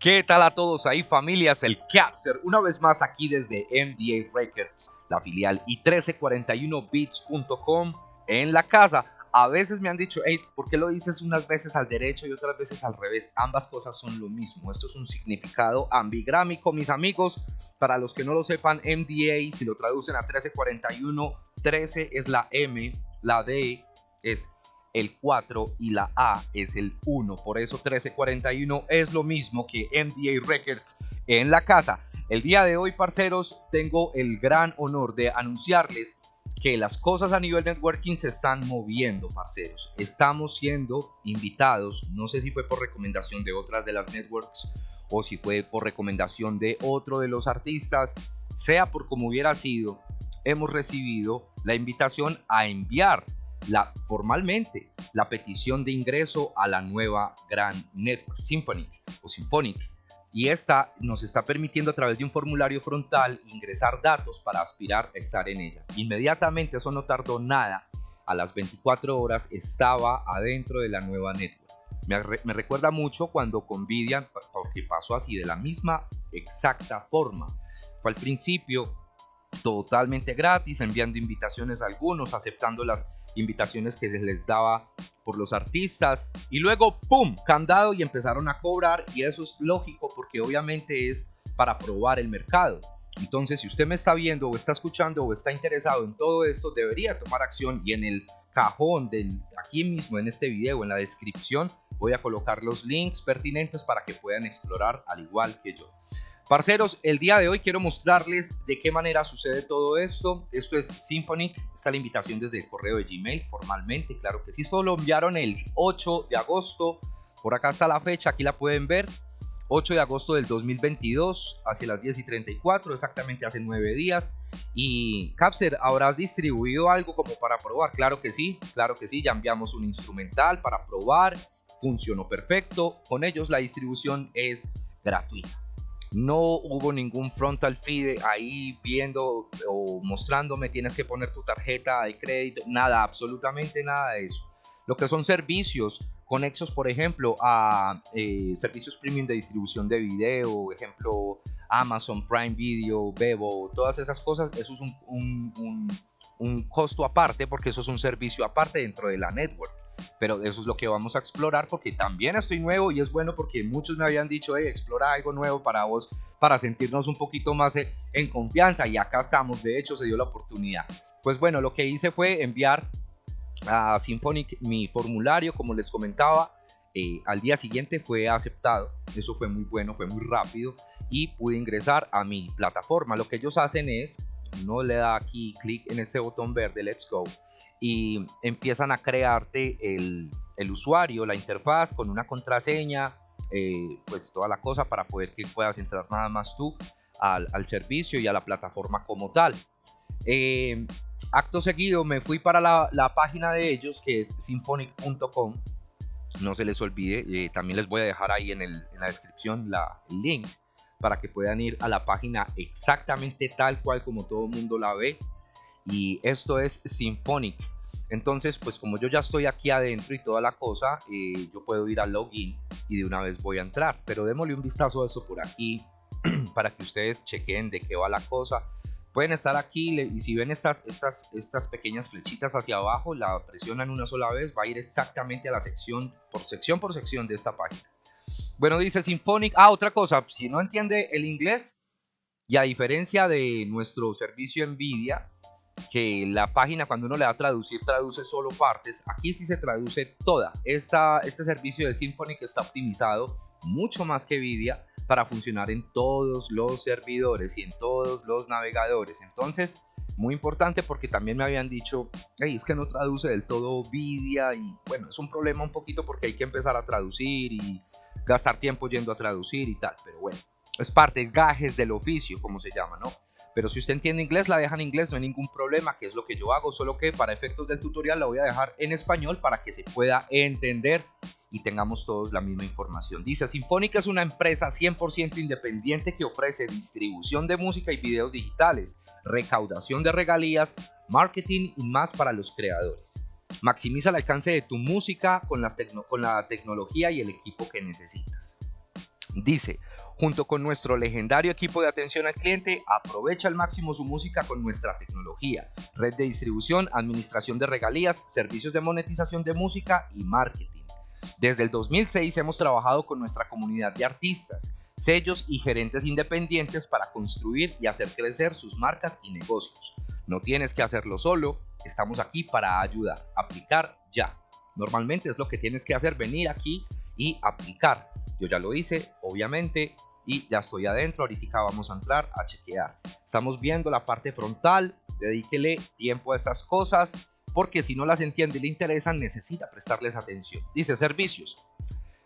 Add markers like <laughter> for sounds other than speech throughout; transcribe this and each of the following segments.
¿Qué tal a todos ahí familias? El Capster, una vez más aquí desde MDA Records, la filial y 1341bits.com en la casa. A veces me han dicho, hey, ¿por qué lo dices unas veces al derecho y otras veces al revés? Ambas cosas son lo mismo. Esto es un significado ambigrámico, mis amigos. Para los que no lo sepan, MDA, si lo traducen a 1341, 13 es la M, la D es el 4 y la A es el 1. Por eso 1341 es lo mismo que MDA Records en la casa. El día de hoy, parceros, tengo el gran honor de anunciarles que las cosas a nivel networking se están moviendo, parceros. Estamos siendo invitados, no sé si fue por recomendación de otras de las networks o si fue por recomendación de otro de los artistas, sea por como hubiera sido, hemos recibido la invitación a enviar formalmente la petición de ingreso a la nueva Gran Network Symphonic o Symphonic y esta nos está permitiendo a través de un formulario frontal ingresar datos para aspirar a estar en ella. Inmediatamente, eso no tardó nada, a las 24 horas estaba adentro de la nueva network. Me, me recuerda mucho cuando Convidia, porque pasó así de la misma exacta forma. Fue al principio totalmente gratis, enviando invitaciones a algunos, aceptando las invitaciones que se les daba por los artistas y luego ¡pum! candado y empezaron a cobrar y eso es lógico porque obviamente es para probar el mercado. Entonces, si usted me está viendo o está escuchando o está interesado en todo esto, debería tomar acción y en el cajón del aquí mismo en este video, en la descripción, voy a colocar los links pertinentes para que puedan explorar al igual que yo. Parceros, el día de hoy quiero mostrarles de qué manera sucede todo esto. Esto es Symphony, está la invitación desde el correo de Gmail formalmente, claro que sí. Esto lo enviaron el 8 de agosto, por acá está la fecha, aquí la pueden ver. 8 de agosto del 2022, hacia las 10 y 34, exactamente hace 9 días. Y Capser, ¿habrás distribuido algo como para probar? Claro que sí, claro que sí, ya enviamos un instrumental para probar, funcionó perfecto. Con ellos la distribución es gratuita. No hubo ningún frontal feed ahí viendo o mostrándome tienes que poner tu tarjeta de crédito, nada, absolutamente nada de eso. Lo que son servicios conexos, por ejemplo, a eh, servicios premium de distribución de video, ejemplo, Amazon Prime Video, Bebo, todas esas cosas, eso es un, un costo aparte porque eso es un servicio aparte dentro de la network pero eso es lo que vamos a explorar porque también estoy nuevo y es bueno porque muchos me habían dicho, hey, explora algo nuevo para vos, para sentirnos un poquito más en confianza y acá estamos, de hecho se dio la oportunidad. Pues bueno, lo que hice fue enviar a Symphonic mi formulario, como les comentaba, eh, al día siguiente fue aceptado, eso fue muy bueno, fue muy rápido y pude ingresar a mi plataforma. Lo que ellos hacen es, uno le da aquí clic en este botón verde, let's go, y empiezan a crearte el, usuario, la interfaz con una contraseña, eh, pues toda la cosa para poder que puedas entrar nada más tú al, servicio y a la plataforma como tal. Eh, acto seguido me fui para la, página de ellos que es symphonic.com. No se les olvide, eh, también les voy a dejar ahí en, en la descripción la, el link para que puedan ir a la página exactamente tal cual como todo el mundo la ve y esto es Symphonic. Entonces, pues como yo ya estoy aquí adentro y toda la cosa, eh, yo puedo ir al login y de una vez voy a entrar. Pero démosle un vistazo a eso por aquí <clears throat> para que ustedes chequen de qué va la cosa. Pueden estar aquí y si ven estas, estas, estas pequeñas flechitas hacia abajo, la presionan una sola vez, va a ir exactamente a la sección, por sección por sección de esta página. Bueno, dice Symphonic. Ah, otra cosa, si no entiende el inglés, y a diferencia de nuestro servicio NVIDIA, que la página cuando uno le da a traducir traduce solo partes, aquí sí se traduce toda. Esta, este servicio de Symfony que está optimizado mucho más que Vidia para funcionar en todos los servidores y en todos los navegadores. Entonces, muy importante porque también me habían dicho, hey, es que no traduce del todo Vidia y bueno, es un problema un poquito porque hay que empezar a traducir y gastar tiempo yendo a traducir y tal, pero bueno, es parte, gajes del oficio, como se llama, ¿no? Pero si usted entiende inglés, la deja en inglés, no hay ningún problema, que es lo que yo hago, solo que para efectos del tutorial la voy a dejar en español para que se pueda entender y tengamos todos la misma información. Dice, Sinfónica es una empresa 100% independiente que ofrece distribución de música y videos digitales, recaudación de regalías, marketing y más para los creadores. Maximiza el alcance de tu música con, con la tecnología y el equipo que necesitas. Dice, junto con nuestro legendario equipo de atención al cliente, aprovecha al máximo su música con nuestra tecnología, red de distribución, administración de regalías, servicios de monetización de música y marketing. Desde el 2006 hemos trabajado con nuestra comunidad de artistas, sellos y gerentes independientes para construir y hacer crecer sus marcas y negocios. No tienes que hacerlo solo, estamos aquí para ayudar. Aplicar ya. Normalmente es lo que tienes que hacer, venir aquí y aplicar. Yo ya lo hice, obviamente, y ya estoy adentro. Ahorita vamos a entrar a chequear. Estamos viendo la parte frontal. Dedíquele tiempo a estas cosas porque si no las entiende y le interesan, necesita prestarles atención. Dice servicios.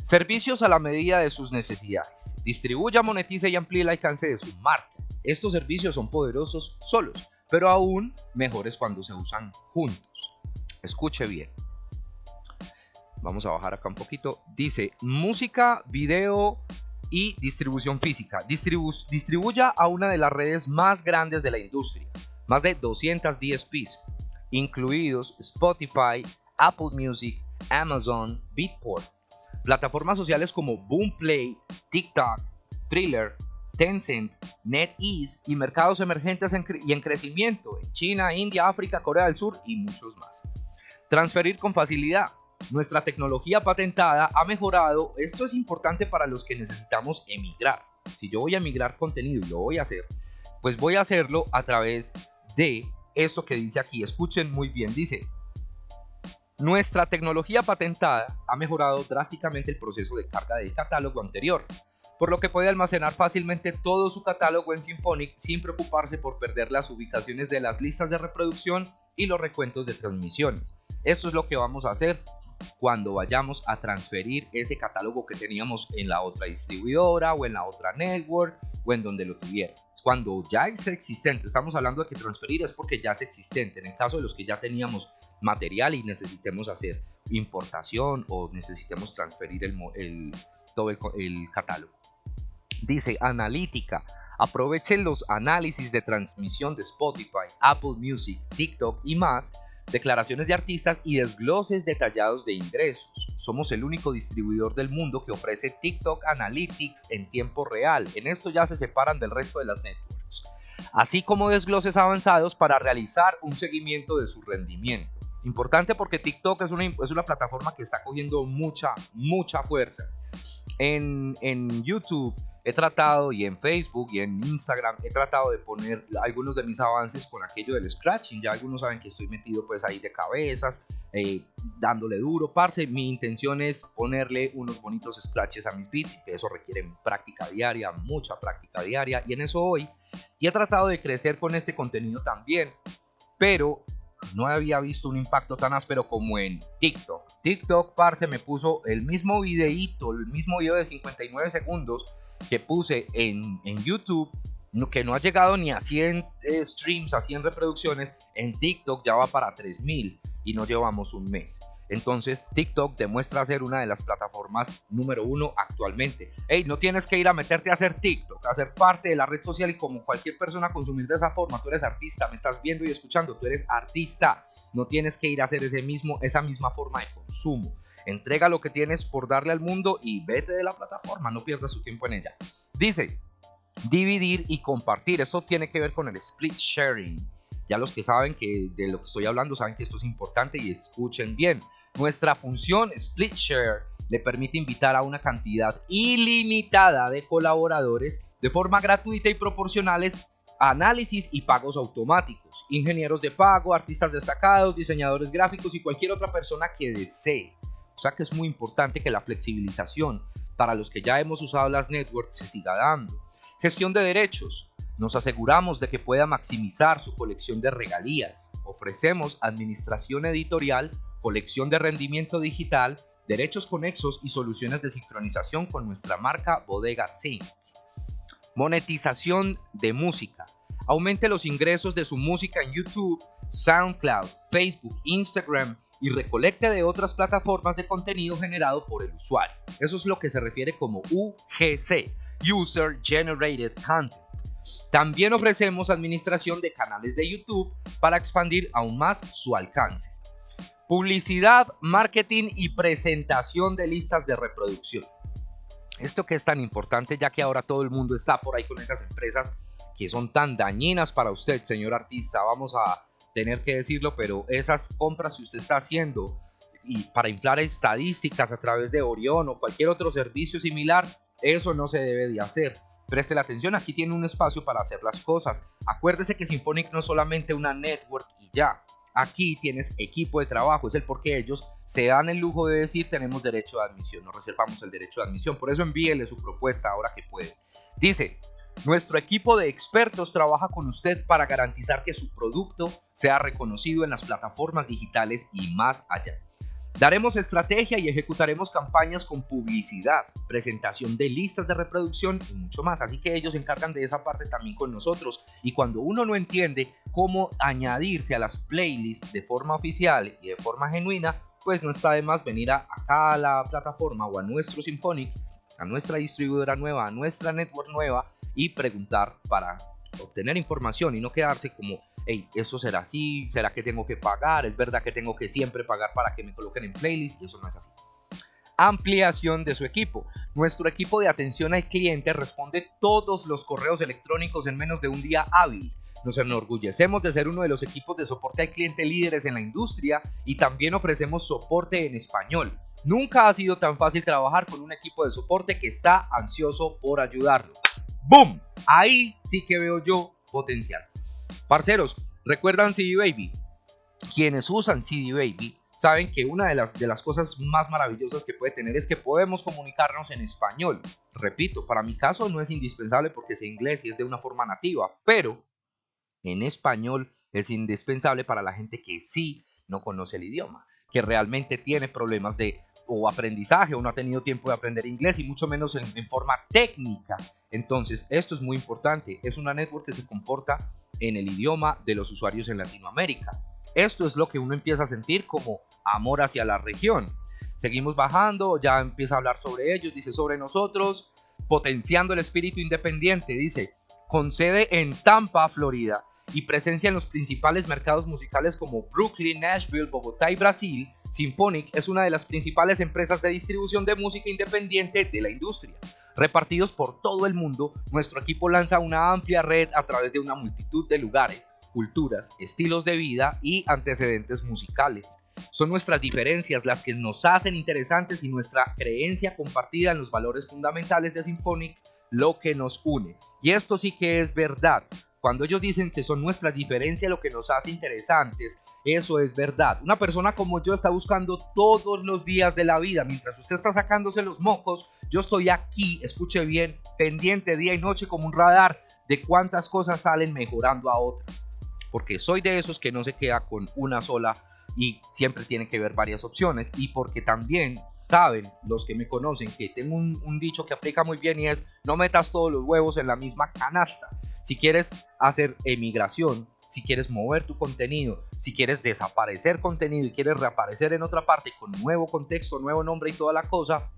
Servicios a la medida de sus necesidades. Distribuya, monetice y amplíe el alcance de su marca. Estos servicios son poderosos solos, pero aún mejores cuando se usan juntos. Escuche bien. Vamos a bajar acá un poquito. Dice música, video y distribución física. distribuya a una de las redes más grandes de la industria. Más de 200 DSPs, incluidos Spotify, Apple Music, Amazon, Beatport. Plataformas sociales como Boomplay, TikTok, Thriller, Tencent, NetEase y mercados emergentes y en crecimiento en China, India, África, Corea del Sur y muchos más. Transferir con facilidad. Nuestra tecnología patentada ha mejorado. Esto es importante para los que necesitamos emigrar. Si yo voy a emigrar contenido y lo voy a hacer, pues voy a hacerlo a través de esto que dice aquí. Escuchen muy bien. Dice, nuestra tecnología patentada ha mejorado drásticamente el proceso de carga del catálogo anterior, por lo que puede almacenar fácilmente todo su catálogo en Symphonic sin preocuparse por perder las ubicaciones de las listas de reproducción y los recuentos de transmisiones. Esto es lo que vamos a hacer cuando vayamos a transferir ese catálogo que teníamos en la otra distribuidora o en la otra network o en donde lo tuviera. Cuando ya es existente, estamos hablando de que transferir es porque ya es existente. En el caso de los que ya teníamos material y necesitemos hacer importación o necesitemos transferir todo el, el catálogo. Dice analítica. Aprovechen los análisis de transmisión de Spotify, Apple Music, TikTok y más declaraciones de artistas y desgloses detallados de ingresos. Somos el único distribuidor del mundo que ofrece TikTok Analytics en tiempo real. En esto ya se separan del resto de las networks. Así como desgloses avanzados para realizar un seguimiento de su rendimiento. Importante porque TikTok es una, es una plataforma que está cogiendo mucha, mucha fuerza. En, en YouTube he tratado y en Facebook y en Instagram he tratado de poner algunos de mis avances con aquello del scratching. Ya algunos saben que estoy metido pues ahí de cabezas, eh, dándole duro. Parce, mi intención es ponerle unos bonitos scratches a mis beats y eso requiere práctica diaria, mucha práctica diaria y en eso hoy. Y he tratado de crecer con este contenido también, pero no había visto un impacto tan áspero como en TikTok. TikTok, parce, me puso el mismo videíto, el mismo video de 59 segundos que puse en, YouTube, que no ha llegado ni a 100 eh, streams, a 100 reproducciones, en TikTok ya va para 3000 y no llevamos un mes. Entonces TikTok demuestra ser una de las plataformas número uno actualmente. Hey, no tienes que ir a meterte a hacer TikTok, a ser parte de la red social y como cualquier persona consumir de esa forma. Tú eres artista, me estás viendo y escuchando, tú eres artista. No tienes que ir a hacer ese mismo, esa misma forma de consumo. Entrega lo que tienes por darle al mundo y vete de la plataforma, no pierdas su tiempo en ella. Dice, dividir y compartir, eso tiene que ver con el split sharing. Ya los que saben que de lo que estoy hablando saben que esto es importante y escuchen bien. Nuestra función Split Share le permite invitar a una cantidad ilimitada de colaboradores de forma gratuita y proporcionales análisis y pagos automáticos, ingenieros de pago, artistas destacados, diseñadores gráficos y cualquier otra persona que desee. O sea que es muy importante que la flexibilización para los que ya hemos usado las networks se siga dando. Gestión de derechos. Nos aseguramos de que pueda maximizar su colección de regalías. Ofrecemos administración editorial, colección de rendimiento digital, derechos conexos y soluciones de sincronización con nuestra marca Bodega Sync. Monetización de música. Aumente los ingresos de su música en YouTube, SoundCloud, Facebook, Instagram y recolecte de otras plataformas de contenido generado por el usuario. Eso es lo que se refiere como UGC, User Generated Content. También ofrecemos administración de canales de YouTube para expandir aún más su alcance. Publicidad, marketing y presentación de listas de reproducción. Esto que es tan importante ya que ahora todo el mundo está por ahí con esas empresas que son tan dañinas para usted, señor artista. Vamos a tener que decirlo, pero esas compras que usted está haciendo y para inflar estadísticas a través de Orión o cualquier otro servicio similar, eso no se debe de hacer. Preste la atención, aquí tiene un espacio para hacer las cosas. Acuérdese que Symphonic no es solamente una network y ya. Aquí tienes equipo de trabajo, es el por qué ellos se dan el lujo de decir tenemos derecho de admisión, nos reservamos el derecho de admisión. Por eso envíele su propuesta ahora que puede. Dice, nuestro equipo de expertos trabaja con usted para garantizar que su producto sea reconocido en las plataformas digitales y más allá. Daremos estrategia y ejecutaremos campañas con publicidad, presentación de listas de reproducción y mucho más. Así que ellos se encargan de esa parte también con nosotros. Y cuando uno no entiende cómo añadirse a las playlists de forma oficial y de forma genuina, pues no está de más venir a, acá a la plataforma o a nuestro Symphonic, a nuestra distribuidora nueva, a nuestra network nueva y preguntar para obtener información y no quedarse como hey, eso será así, será que tengo que pagar, es verdad que tengo que siempre pagar para que me coloquen en playlist y eso no es así. Ampliación de su equipo. Nuestro equipo de atención al cliente responde todos los correos electrónicos en menos de un día hábil. Nos enorgullecemos de ser uno de los equipos de soporte al cliente líderes en la industria y también ofrecemos soporte en español. Nunca ha sido tan fácil trabajar con un equipo de soporte que está ansioso por ayudarlo. ¡Boom! Ahí sí que veo yo potencial. Parceros, ¿recuerdan CD Baby? Quienes usan CD Baby saben que una de las, de las cosas más maravillosas que puede tener es que podemos comunicarnos en español. Repito, para mi caso no es indispensable porque sé inglés y es de una forma nativa, pero en español es indispensable para la gente que sí no conoce el idioma, que realmente tiene problemas de o aprendizaje o no ha tenido tiempo de aprender inglés y mucho menos en, en forma técnica. Entonces, esto es muy importante. Es una network que se comporta en el idioma de los usuarios en Latinoamérica. Esto es lo que uno empieza a sentir como amor hacia la región. Seguimos bajando, ya empieza a hablar sobre ellos, dice sobre nosotros, potenciando el espíritu independiente, dice, con sede en Tampa, Florida, y presencia en los principales mercados musicales como Brooklyn, Nashville, Bogotá y Brasil, Symphonic es una de las principales empresas de distribución de música independiente de la industria. Repartidos por todo el mundo, nuestro equipo lanza una amplia red a través de una multitud de lugares, culturas, estilos de vida y antecedentes musicales. Son nuestras diferencias las que nos hacen interesantes y nuestra creencia compartida en los valores fundamentales de Symphonic lo que nos une. Y esto sí que es verdad. Cuando ellos dicen que son nuestras diferencias lo que nos hace interesantes, eso es verdad. Una persona como yo está buscando todos los días de la vida. Mientras usted está sacándose los mocos, yo estoy aquí, escuche bien, pendiente día y noche como un radar de cuántas cosas salen mejorando a otras. Porque soy de esos que no se queda con una sola y siempre tiene que ver varias opciones y porque también saben los que me conocen que tengo un, un, dicho que aplica muy bien y es no metas todos los huevos en la misma canasta si quieres hacer emigración, si quieres mover tu contenido, si quieres desaparecer contenido y quieres reaparecer en otra parte con nuevo contexto, nuevo nombre y toda la cosa,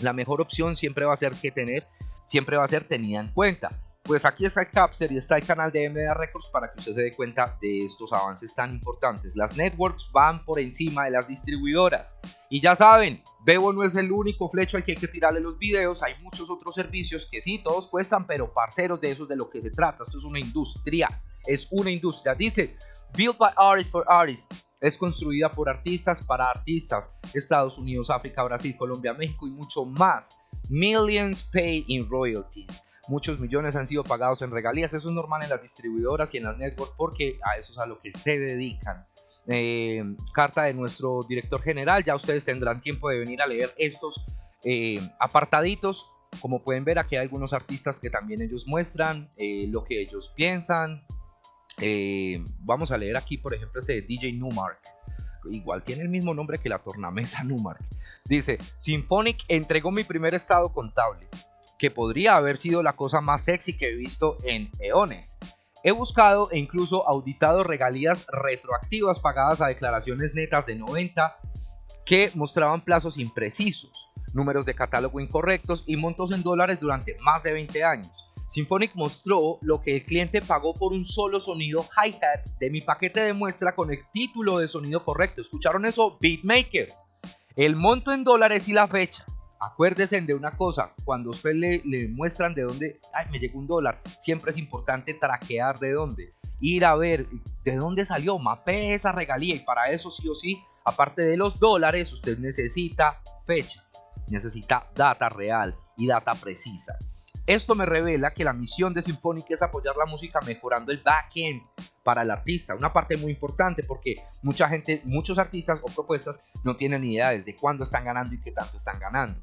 la mejor opción siempre va a ser que tener, siempre va a ser tenida en cuenta pues aquí está el Capser y está el canal de MDA Records para que usted se dé cuenta de estos avances tan importantes. Las networks van por encima de las distribuidoras. Y ya saben, Bebo no es el único flecho al que hay que tirarle los videos. Hay muchos otros servicios que sí, todos cuestan, pero parceros de eso es de lo que se trata. Esto es una industria. Es una industria. Dice, Built by Artists for Artists. Es construida por artistas para artistas. Estados Unidos, África, Brasil, Colombia, México y mucho más. Millions pay in royalties muchos millones han sido pagados en regalías. Eso es normal en las distribuidoras y en las networks porque a eso es a lo que se dedican. Eh, carta de nuestro director general, ya ustedes tendrán tiempo de venir a leer estos eh, apartaditos. Como pueden ver, aquí hay algunos artistas que también ellos muestran eh, lo que ellos piensan. vamos a leer aquí, por ejemplo, este de DJ Numark igual tiene el mismo nombre que la tornamesa Numark. Dice, Symphonic entregó mi primer estado contable que podría haber sido la cosa más sexy que he visto en eones. He buscado e incluso auditado regalías retroactivas pagadas a declaraciones netas de 90 que mostraban plazos imprecisos, números de catálogo incorrectos y montos en dólares durante más de 20 años. Symphonic mostró lo que el cliente pagó por un solo sonido hi-hat de mi paquete de muestra con el título de sonido correcto. ¿Escucharon eso? Beatmakers. El monto en dólares y la fecha acuérdese de una cosa, cuando usted le, muestran de dónde, ay, me llegó un dólar, siempre es importante traquear de dónde, ir a ver de dónde salió, mapee esa regalía y para eso sí o sí, aparte de los dólares, usted necesita fechas, necesita data real y data precisa. Esto me revela que la misión de Symphonic es apoyar la música mejorando el backend para el artista, una parte muy importante porque mucha gente, muchos artistas o propuestas no tienen ni idea desde cuándo están ganando y qué tanto están ganando.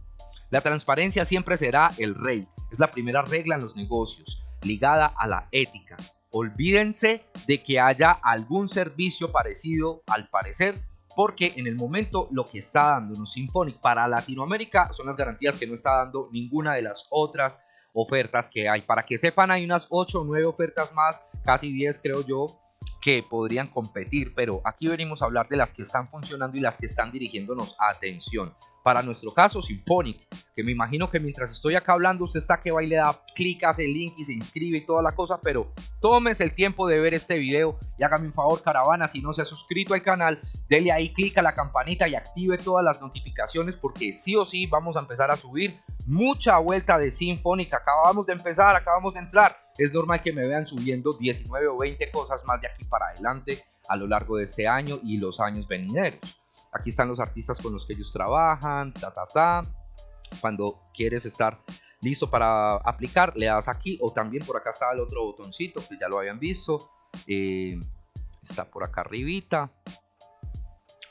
La transparencia siempre será el rey, es la primera regla en los negocios, ligada a la ética. Olvídense de que haya algún servicio parecido al parecer porque en el momento lo que está dándonos Symphonic para Latinoamérica son las garantías que no está dando ninguna de las otras ofertas que hay. Para que sepan, hay unas 8 o 9 ofertas más, casi 10 creo yo, que podrían competir, pero aquí venimos a hablar de las que están funcionando y las que están dirigiéndonos atención. Para nuestro caso, Symphonic, que me imagino que mientras estoy acá hablando, usted está que va y le da clic, hace el link y se inscribe y toda la cosa, pero tómese el tiempo de ver este video y hágame un favor, caravana, si no se ha suscrito al canal, dele ahí clic a la campanita y active todas las notificaciones porque sí o sí vamos a empezar a subir mucha vuelta de Symphonic. Acabamos de empezar, acabamos de entrar. Es normal que me vean subiendo 19 o 20 cosas más de aquí para adelante a lo largo de este año y los años venideros. Aquí están los artistas con los que ellos trabajan, ta, ta, ta. Cuando quieres estar listo para aplicar, le das aquí o también por acá está el otro botoncito que ya lo habían visto. Eh, está por acá arribita.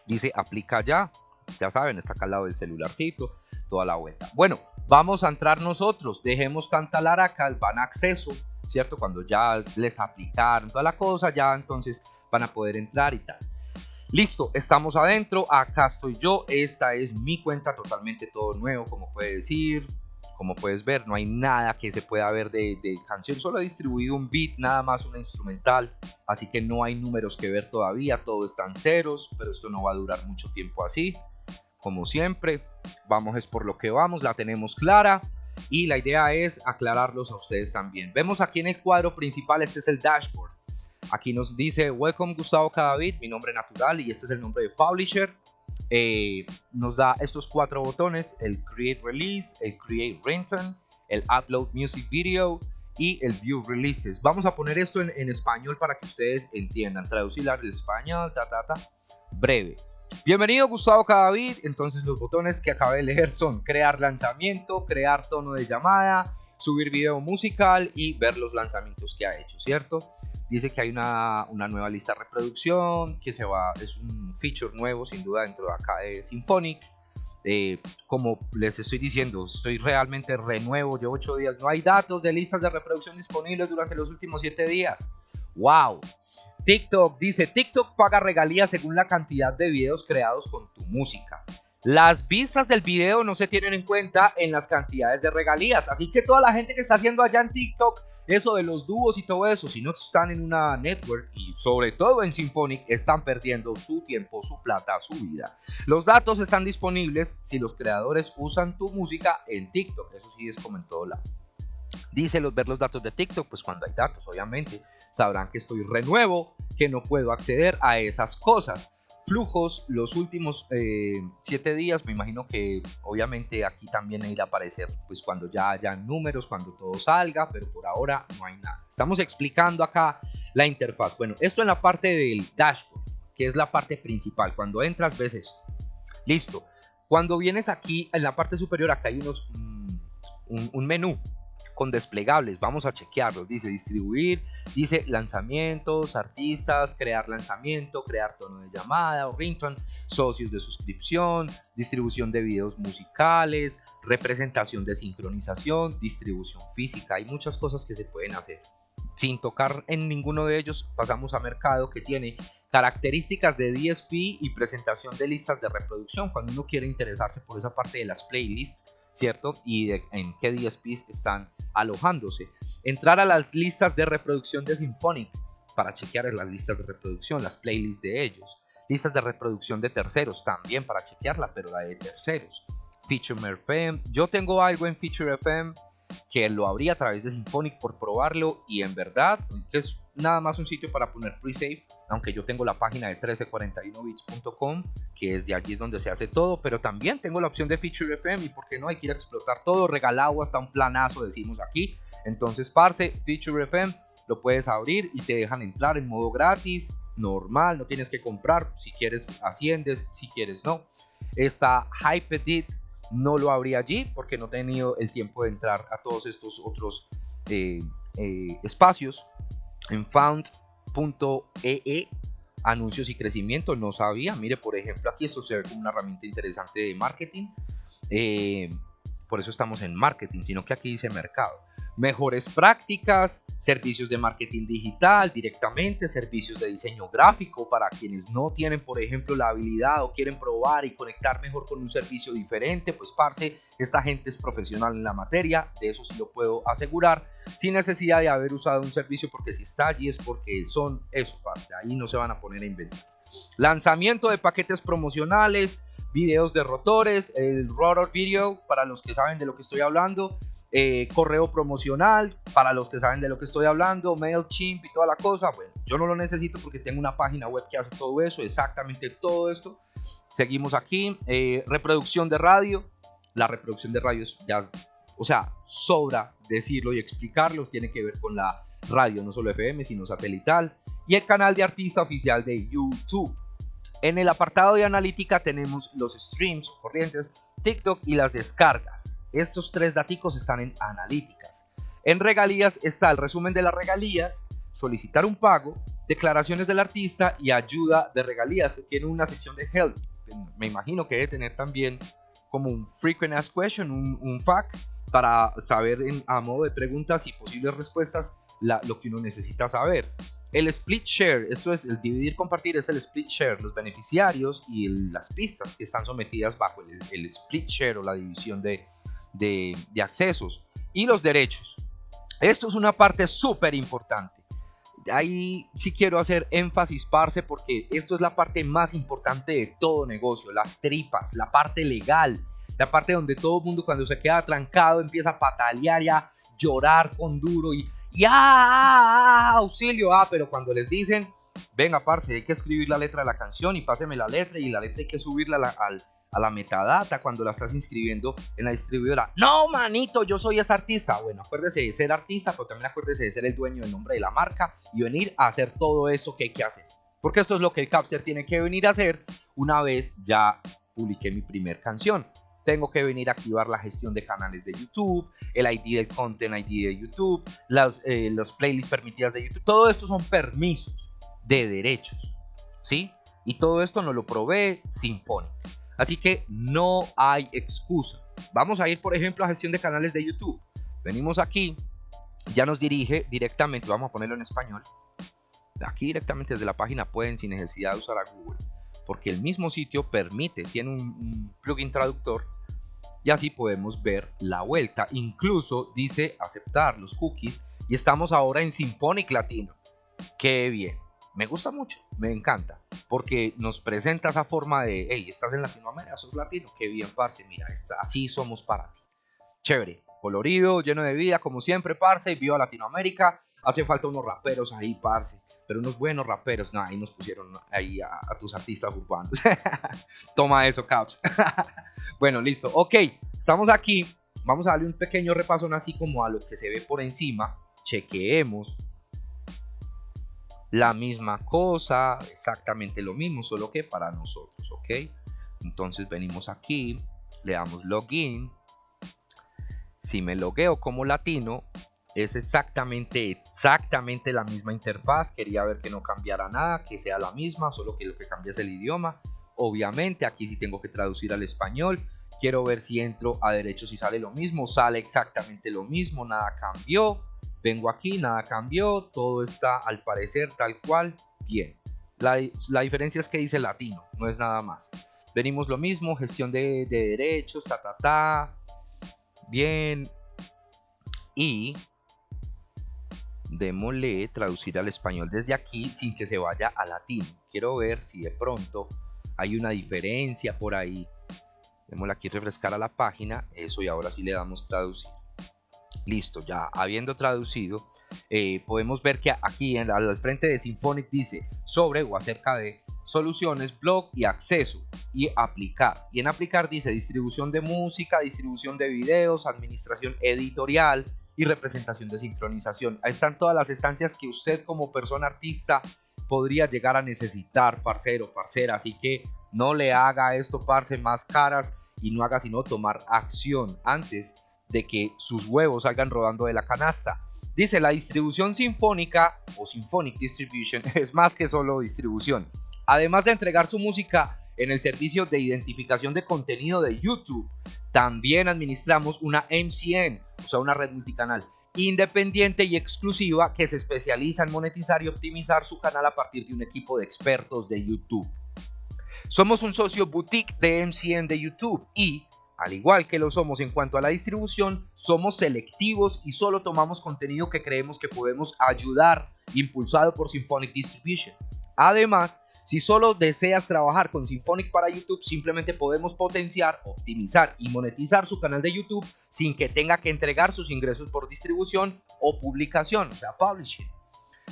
Dice aplica ya. Ya saben, está acá al lado del celularcito. Toda la vuelta. Bueno, vamos a entrar nosotros. Dejemos tanta laraca, van a acceso, ¿cierto? Cuando ya les aplicaron toda la cosa, ya entonces van a poder entrar y tal. Listo, estamos adentro, acá estoy yo, esta es mi cuenta totalmente todo nuevo, como puedes decir, como puedes ver, no hay nada que se pueda ver de, canción, solo he distribuido un beat, nada más una instrumental, así que no hay números que ver todavía, todo están ceros, pero esto no va a durar mucho tiempo así, como siempre, vamos es por lo que vamos, la tenemos clara, y la idea es aclararlos a ustedes también. Vemos aquí en el cuadro principal, este es el dashboard, Aquí nos dice Welcome Gustavo Cadavid, mi nombre natural y este es el nombre de Publisher. Eh, nos da estos cuatro botones, el Create Release, el Create Ringtone, el Upload Music Video y el View Releases. Vamos a poner esto en, español para que ustedes entiendan. Traducir al español, ta, ta, ta, breve. Bienvenido Gustavo Cadavid. Entonces los botones que acabé de leer son crear lanzamiento, crear tono de llamada, subir video musical y ver los lanzamientos que ha hecho, ¿cierto? Dice que hay una, nueva lista de reproducción, que se va, es un feature nuevo sin duda dentro de acá de Symphonic. Eh, como les estoy diciendo, estoy realmente renuevo, llevo 8 días, no hay datos de listas de reproducción disponibles durante los últimos 7 días. ¡Wow! TikTok dice, TikTok paga regalías según la cantidad de videos creados con tu música. Las vistas del video no se tienen en cuenta en las cantidades de regalías, así que toda la gente que está haciendo allá en TikTok eso de los dúos y todo eso, si no están en una network y sobre todo en Symphonic, están perdiendo su tiempo, su plata, su vida. Los datos están disponibles si los creadores usan tu música en TikTok, eso sí es como en todo lado. Dice los, ver los datos de TikTok, pues cuando hay datos, obviamente, sabrán que estoy renuevo, que no puedo acceder a esas cosas flujos los últimos 7 eh, días. Me imagino que obviamente aquí también irá a aparecer pues cuando ya hayan números, cuando todo salga, pero por ahora no hay nada. Estamos explicando acá la interfaz. Bueno, esto en la parte del dashboard, que es la parte principal. Cuando entras ves esto. Listo. Cuando vienes aquí en la parte superior, acá hay unos mm, un menú con desplegables. Vamos a chequearlos. Dice distribuir, dice lanzamientos, artistas, crear lanzamiento, crear tono de llamada o ringtone, socios de suscripción, distribución de videos musicales, representación de sincronización, distribución física. Hay muchas cosas que se pueden hacer. Sin tocar en ninguno de ellos, pasamos a mercado que tiene características de DSP y presentación de listas de reproducción. Cuando uno quiere interesarse por esa parte de las playlists, ¿cierto? Y en qué DSPs están alojándose. Entrar a las listas de reproducción de Symphonic para chequear las listas de reproducción, las playlists de ellos. Listas de reproducción de terceros también para chequearla, pero la de terceros. Feature FM. Yo tengo algo en Feature FM. que lo abrí a través de Symphonic por probarlo y en verdad que es nada más un sitio para poner pre-save, aunque yo tengo la página de 1341bits.com, que es de allí es donde se hace todo, pero también tengo la opción de Feature FM y por qué no hay que ir a explotar todo, regalado hasta un planazo decimos aquí. Entonces, parce, Feature FM lo puedes abrir y te dejan entrar en modo gratis, normal, no tienes que comprar, si quieres asciendes, si quieres no. Esta Hypedit no lo abrí allí porque no he tenido el tiempo de entrar a todos estos otros eh, eh, espacios. En found.ee anuncios y crecimiento no sabía. Mire, por ejemplo, aquí esto se ve como una herramienta interesante de marketing. Eh, por eso estamos en marketing, sino que aquí dice mercado mejores prácticas, servicios de marketing digital directamente, servicios de diseño gráfico para quienes no tienen, por ejemplo, la habilidad o quieren probar y conectar mejor con un servicio diferente, pues parce, esta gente es profesional en la materia, de eso sí lo puedo asegurar, sin necesidad de haber usado un servicio porque si está allí es porque son eso, parce, ahí no se van a poner a inventar. Lanzamiento de paquetes promocionales, videos de rotores, el rotor video para los que saben de lo que estoy hablando, eh, correo promocional, para los que saben de lo que estoy hablando, MailChimp y toda la cosa. Bueno, yo no lo necesito porque tengo una página web que hace todo eso, exactamente todo esto. Seguimos aquí, eh, reproducción de radio. La reproducción de radio es ya, o sea, sobra decirlo y explicarlo, tiene que ver con la radio, no solo FM, sino satelital. Y el canal de artista oficial de YouTube. En el apartado de analítica tenemos los streams corrientes, TikTok y las descargas. Estos tres daticos están en analíticas. En regalías está el resumen de las regalías, solicitar un pago, declaraciones del artista y ayuda de regalías. Tiene una sección de help. Me imagino que debe tener también como un frequent ask question, un, FAQ para saber a modo de preguntas y posibles respuestas lo que uno necesita saber. El split share, esto es el dividir, compartir, es el split share, los beneficiarios y las pistas que están sometidas bajo el split share o la división de, de, accesos y los derechos. Esto es una parte súper importante. Ahí sí quiero hacer énfasis, parce, porque esto es la parte más importante de todo negocio, las tripas, la parte legal, la parte donde todo el mundo cuando se queda trancado empieza a patalear y a llorar con duro y, y ah, ah, ah, auxilio, ah, pero cuando les dicen, venga, parce, hay que escribir la letra de la canción y páseme la letra y la letra hay que subirla al, a la metadata cuando la estás inscribiendo en la distribuidora. No, manito, yo soy ese artista. Bueno, acuérdese de ser artista, pero también acuérdese de ser el dueño del nombre de la marca y venir a hacer todo esto que hay que hacer. Porque esto es lo que el Capster tiene que venir a hacer una vez ya publiqué mi primer canción. Tengo que venir a activar la gestión de canales de YouTube, el ID del content ID de YouTube, las, eh, playlists permitidas de YouTube. Todo esto son permisos de derechos. ¿Sí? Y todo esto nos lo provee Symphonic. Así que no hay excusa. Vamos a ir, por ejemplo, a gestión de canales de YouTube. Venimos aquí, ya nos dirige directamente, vamos a ponerlo en español. Aquí directamente desde la página pueden sin necesidad de usar a Google, porque el mismo sitio permite, tiene un, plugin traductor y así podemos ver la vuelta. Incluso dice aceptar los cookies y estamos ahora en Symphonic Latino. Qué bien me gusta mucho, me encanta, porque nos presenta esa forma de, hey, estás en Latinoamérica, sos latino, qué bien, parce, mira, así somos para ti. Chévere, colorido, lleno de vida, como siempre, parce, viva Latinoamérica, hace falta unos raperos ahí, parce, pero unos buenos raperos, no, ahí nos pusieron ahí a, tus artistas urbanos. <laughs> Toma eso, Caps. <laughs> bueno, listo, ok, estamos aquí, vamos a darle un pequeño repaso así como a lo que se ve por encima, chequeemos la misma cosa, exactamente lo mismo, solo que para nosotros, ¿ok? Entonces venimos aquí, le damos login. Si me logueo como latino, es exactamente, exactamente la misma interfaz. Quería ver que no cambiara nada, que sea la misma, solo que lo que cambia es el idioma. Obviamente, aquí sí tengo que traducir al español. Quiero ver si entro a derechos y sale lo mismo. Sale exactamente lo mismo, nada cambió. Vengo aquí, nada cambió, todo está al parecer tal cual, bien. La, diferencia es que dice latino, no es nada más. Venimos lo mismo, gestión de, derechos, ta, ta, ta. Bien. Y démosle traducir al español desde aquí sin que se vaya a latino. Quiero ver si de pronto hay una diferencia por ahí. Démosle aquí refrescar a la página. Eso y ahora sí le damos traducir. Listo, ya habiendo traducido, eh, podemos ver que aquí en, al frente de Symphonic dice sobre o acerca de soluciones, blog y acceso y aplicar. Y en aplicar dice distribución de música, distribución de videos, administración editorial y representación de sincronización. Ahí están todas las estancias que usted como persona artista podría llegar a necesitar, parcero, parcera. Así que no le haga esto, parce, más caras y no haga sino tomar acción antes de que sus huevos salgan rodando de la canasta. Dice, la distribución sinfónica o Symphonic Distribution <laughs> es más que solo distribución. Además de entregar su música en el servicio de identificación de contenido de YouTube, también administramos una MCN, o sea, una red multicanal independiente y exclusiva que se especializa en monetizar y optimizar su canal a partir de un equipo de expertos de YouTube. Somos un socio boutique de MCN de YouTube y al igual que lo somos en cuanto a la distribución, somos selectivos y solo tomamos contenido que creemos que podemos ayudar, impulsado por Symphonic Distribution. Además, si solo deseas trabajar con Symphonic para YouTube, simplemente podemos potenciar, optimizar y monetizar su canal de YouTube sin que tenga que entregar sus ingresos por distribución o publicación, o sea, publishing.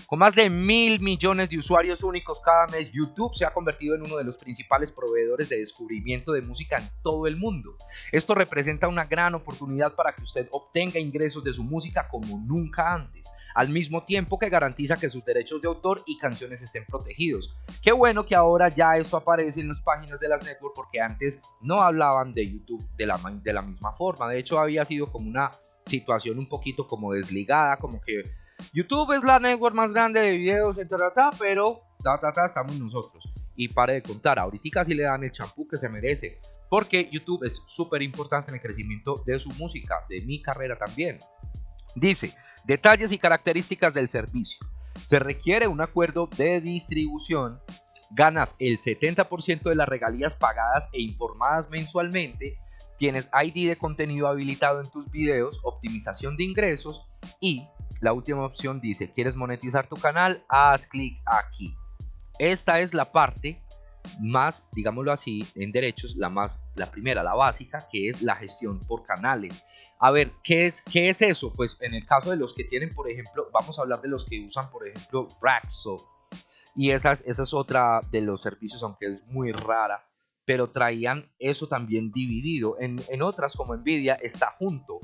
Con más de mil millones de usuarios únicos cada mes, YouTube se ha convertido en uno de los principales proveedores de descubrimiento de música en todo el mundo. Esto representa una gran oportunidad para que usted obtenga ingresos de su música como nunca antes, al mismo tiempo que garantiza que sus derechos de autor y canciones estén protegidos. Qué bueno que ahora ya esto aparece en las páginas de las networks porque antes no hablaban de YouTube de la, de la misma forma. De hecho, había sido como una situación un poquito como desligada, como que YouTube es la network más grande de videos, pero ta, ta, ta, estamos nosotros. Y pare de contar, ahorita sí le dan el champú que se merece, porque YouTube es súper importante en el crecimiento de su música, de mi carrera también. Dice, detalles y características del servicio. Se requiere un acuerdo de distribución, ganas el 70% de las regalías pagadas e informadas mensualmente, tienes ID de contenido habilitado en tus videos, optimización de ingresos y la última opción dice, ¿quieres monetizar tu canal? Haz clic aquí. Esta es la parte más, digámoslo así, en derechos, la más, la primera, la básica, que es la gestión por canales. A ver, ¿qué es, qué es eso? Pues en el caso de los que tienen, por ejemplo, vamos a hablar de los que usan, por ejemplo, Raxo. Y esa es, esa es otra de los servicios, aunque es muy rara, pero traían eso también dividido. En, en otras, como Nvidia, está junto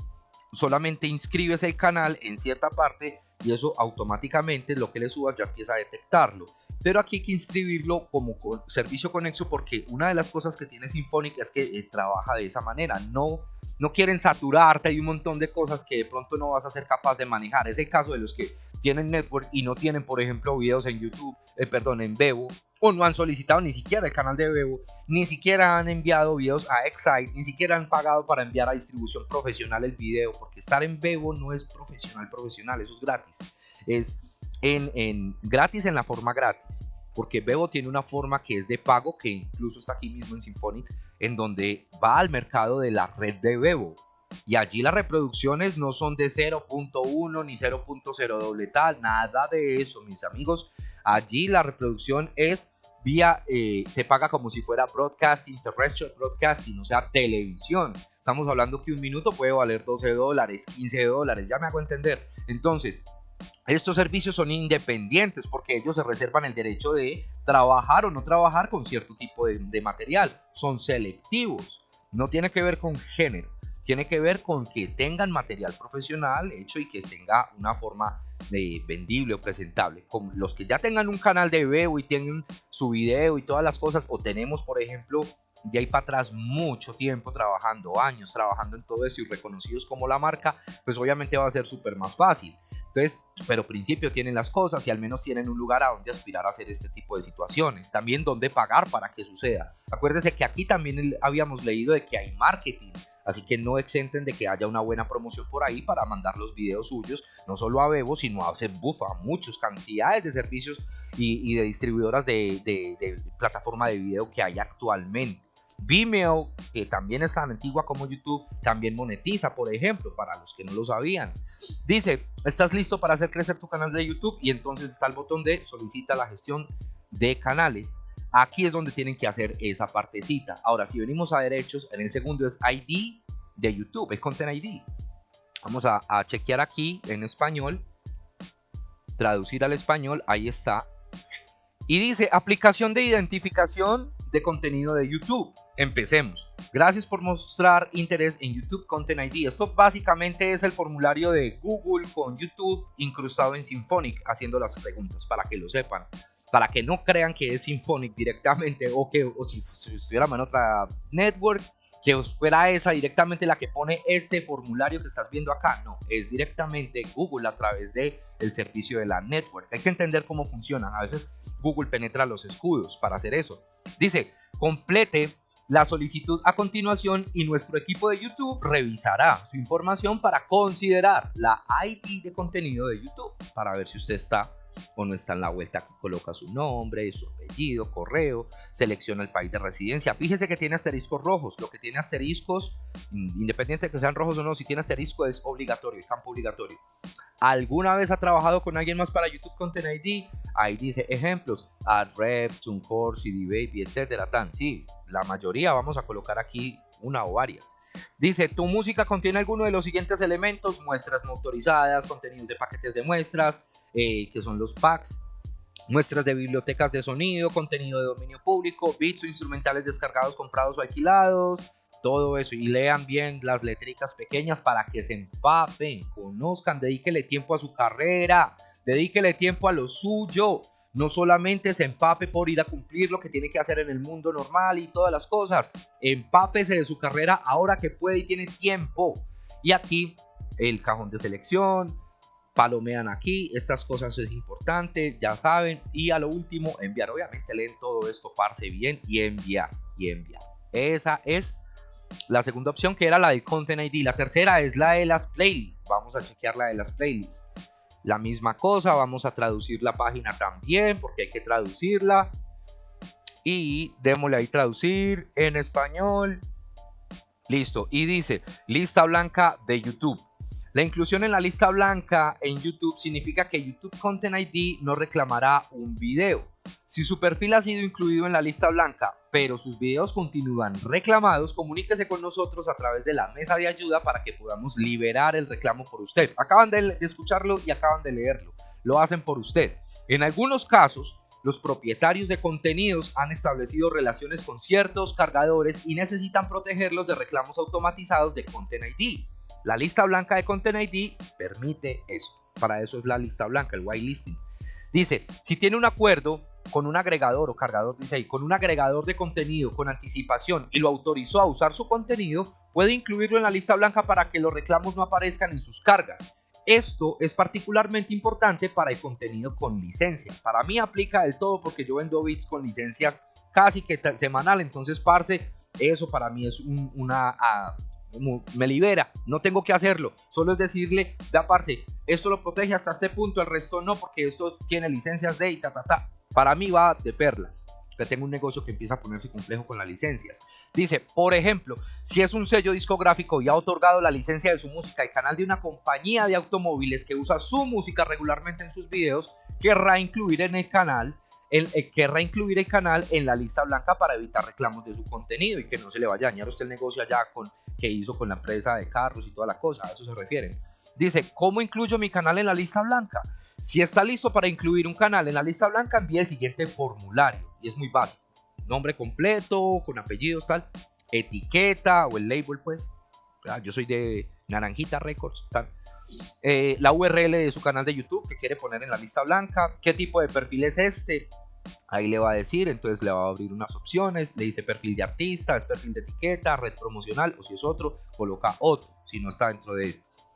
solamente inscribes el canal en cierta parte y eso automáticamente lo que le subas ya empieza a detectarlo. Pero aquí hay que inscribirlo como servicio conexo porque una de las cosas que tiene Symphonic es que eh, trabaja de esa manera. No, no quieren saturarte, hay un montón de cosas que de pronto no vas a ser capaz de manejar. Es el caso de los que tienen network y no tienen, por ejemplo, videos en YouTube, eh, perdón, en Bebo o no han solicitado ni siquiera el canal de Bebo, ni siquiera han enviado videos a Excite, ni siquiera han pagado para enviar a distribución profesional el video, porque estar en Bebo no es profesional, profesional, eso es gratis. Es en, en gratis en la forma gratis, porque Bebo tiene una forma que es de pago, que incluso está aquí mismo en Symphonic, en donde va al mercado de la red de Bebo. Y allí las reproducciones no son de 0.1 ni 0.0 doble tal, nada de eso, mis amigos. Allí la reproducción es vía, eh, se paga como si fuera broadcasting, terrestrial broadcasting, o sea, televisión. Estamos hablando que un minuto puede valer 12 dólares, 15 dólares, ya me hago entender. Entonces, estos servicios son independientes porque ellos se reservan el derecho de trabajar o no trabajar con cierto tipo de material. Son selectivos, no tiene que ver con género tiene que ver con que tengan material profesional hecho y que tenga una forma de vendible o presentable. Con los que ya tengan un canal de video y tienen su video y todas las cosas, o tenemos, por ejemplo, de ahí para atrás mucho tiempo trabajando, años trabajando en todo esto y reconocidos como la marca, pues obviamente va a ser súper más fácil. Entonces, pero principio tienen las cosas y al menos tienen un lugar a donde aspirar a hacer este tipo de situaciones. También donde pagar para que suceda. Acuérdese que aquí también habíamos leído de que hay marketing Así que no exenten de que haya una buena promoción por ahí para mandar los videos suyos, no solo a Bebo, sino a hacer bufa, a muchas cantidades de servicios y, de distribuidoras de, de, plataforma de video que hay actualmente. Vimeo, que también es tan antigua como YouTube, también monetiza, por ejemplo, para los que no lo sabían. Dice, ¿estás listo para hacer crecer tu canal de YouTube? Y entonces está el botón de solicita la gestión de canales. Aquí es donde tienen que hacer esa partecita. Ahora, si venimos a derechos, en el segundo es ID de YouTube, es Content ID. Vamos a, a chequear aquí en español. Traducir al español, ahí está. Y dice, aplicación de identificación de contenido de YouTube. Empecemos. Gracias por mostrar interés en YouTube Content ID. Esto básicamente es el formulario de Google con YouTube incrustado en Symphonic haciendo las preguntas para que lo sepan. Para que no crean que es Symphonic directamente o que o si, si estuviéramos en otra network que fuera esa directamente la que pone este formulario que estás viendo acá. No, es directamente Google a través del el servicio de la network. Hay que entender cómo funcionan. A veces Google penetra los escudos para hacer eso. Dice, complete la solicitud a continuación y nuestro equipo de YouTube revisará su información para considerar la ID de contenido de YouTube para ver si usted está o no está en la vuelta, coloca su nombre, su apellido, correo, selecciona el país de residencia. Fíjese que tiene asteriscos rojos. Lo que tiene asteriscos, mm, independiente de que sean rojos o no, si tiene asterisco es obligatorio, es campo obligatorio. ¿Alguna vez ha trabajado con alguien más para YouTube Content ID? Ahí dice ejemplos, AdRep, TuneCore, CD Baby, etcétera. Tan, sí, la mayoría vamos a colocar aquí una o varias. Dice, tu música contiene alguno de los siguientes elementos, muestras motorizadas, contenidos de paquetes de muestras, eh, que son los packs, muestras de bibliotecas de sonido, contenido de dominio público, bits o instrumentales descargados, comprados o alquilados, todo eso. Y lean bien las letricas pequeñas para que se empapen, conozcan, dedíquele tiempo a su carrera, dedíquele tiempo a lo suyo no solamente se empape por ir a cumplir lo que tiene que hacer en el mundo normal y todas las cosas, empápese de su carrera ahora que puede y tiene tiempo. Y aquí el cajón de selección, palomean aquí, estas cosas es importante, ya saben, y a lo último enviar, obviamente leen todo esto, parse bien y enviar, y enviar. Esa es la segunda opción que era la de Content ID, la tercera es la de las playlists, vamos a chequear la de las playlists la misma cosa. Vamos a traducir la página también porque hay que traducirla. Y démosle ahí traducir en español. Listo. Y dice lista blanca de YouTube. La inclusión en la lista blanca en YouTube significa que YouTube Content ID no reclamará un video. Si su perfil ha sido incluido en la lista blanca, pero sus videos continúan reclamados, comuníquese con nosotros a través de la mesa de ayuda para que podamos liberar el reclamo por usted. Acaban de, escucharlo y acaban de leerlo. Lo hacen por usted. En algunos casos, los propietarios de contenidos han establecido relaciones con ciertos cargadores y necesitan protegerlos de reclamos automatizados de Content ID. La lista blanca de Content ID permite eso. Para eso es la lista blanca, el whitelisting. Dice, si tiene un acuerdo con un agregador o cargador, dice ahí, con un agregador de contenido con anticipación y lo autorizó a usar su contenido, puede incluirlo en la lista blanca para que los reclamos no aparezcan en sus cargas. Esto es particularmente importante para el contenido con licencia. Para mí aplica del todo porque yo vendo bits con licencias casi que semanal, entonces parce, eso para mí es una ah, me libera, no tengo que hacerlo, solo es decirle, da parce, esto lo protege hasta este punto, el resto no, porque esto tiene licencias de y ta, ta. Para mí va de perlas, que tengo un negocio que empieza a ponerse complejo con las licencias. Dice, por ejemplo, si es un sello discográfico y ha otorgado la licencia de su música y canal de una compañía de automóviles que usa su música regularmente en sus videos, querrá incluir en el canal el, eh, querrá incluir el canal en la lista blanca para evitar reclamos de su contenido y que no se le vaya a dañar usted el negocio allá con, que hizo con la empresa de carros y toda la cosa, a eso se refiere. Dice, ¿cómo incluyo mi canal en la lista blanca? Si está listo para incluir un canal en la lista blanca, envíe el siguiente formulario y es muy básico. Nombre completo, con apellidos, tal, etiqueta o el label, pues. Yo soy de Naranjita Records, tal. Eh, la URL de su canal de YouTube que quiere poner en la lista blanca, qué tipo de perfil es este, Ahí le va a decir, entonces le va a abrir unas opciones, le dice perfil de artista, es perfil de etiqueta, red promocional o si es otro, coloca otro, si no está dentro de estas.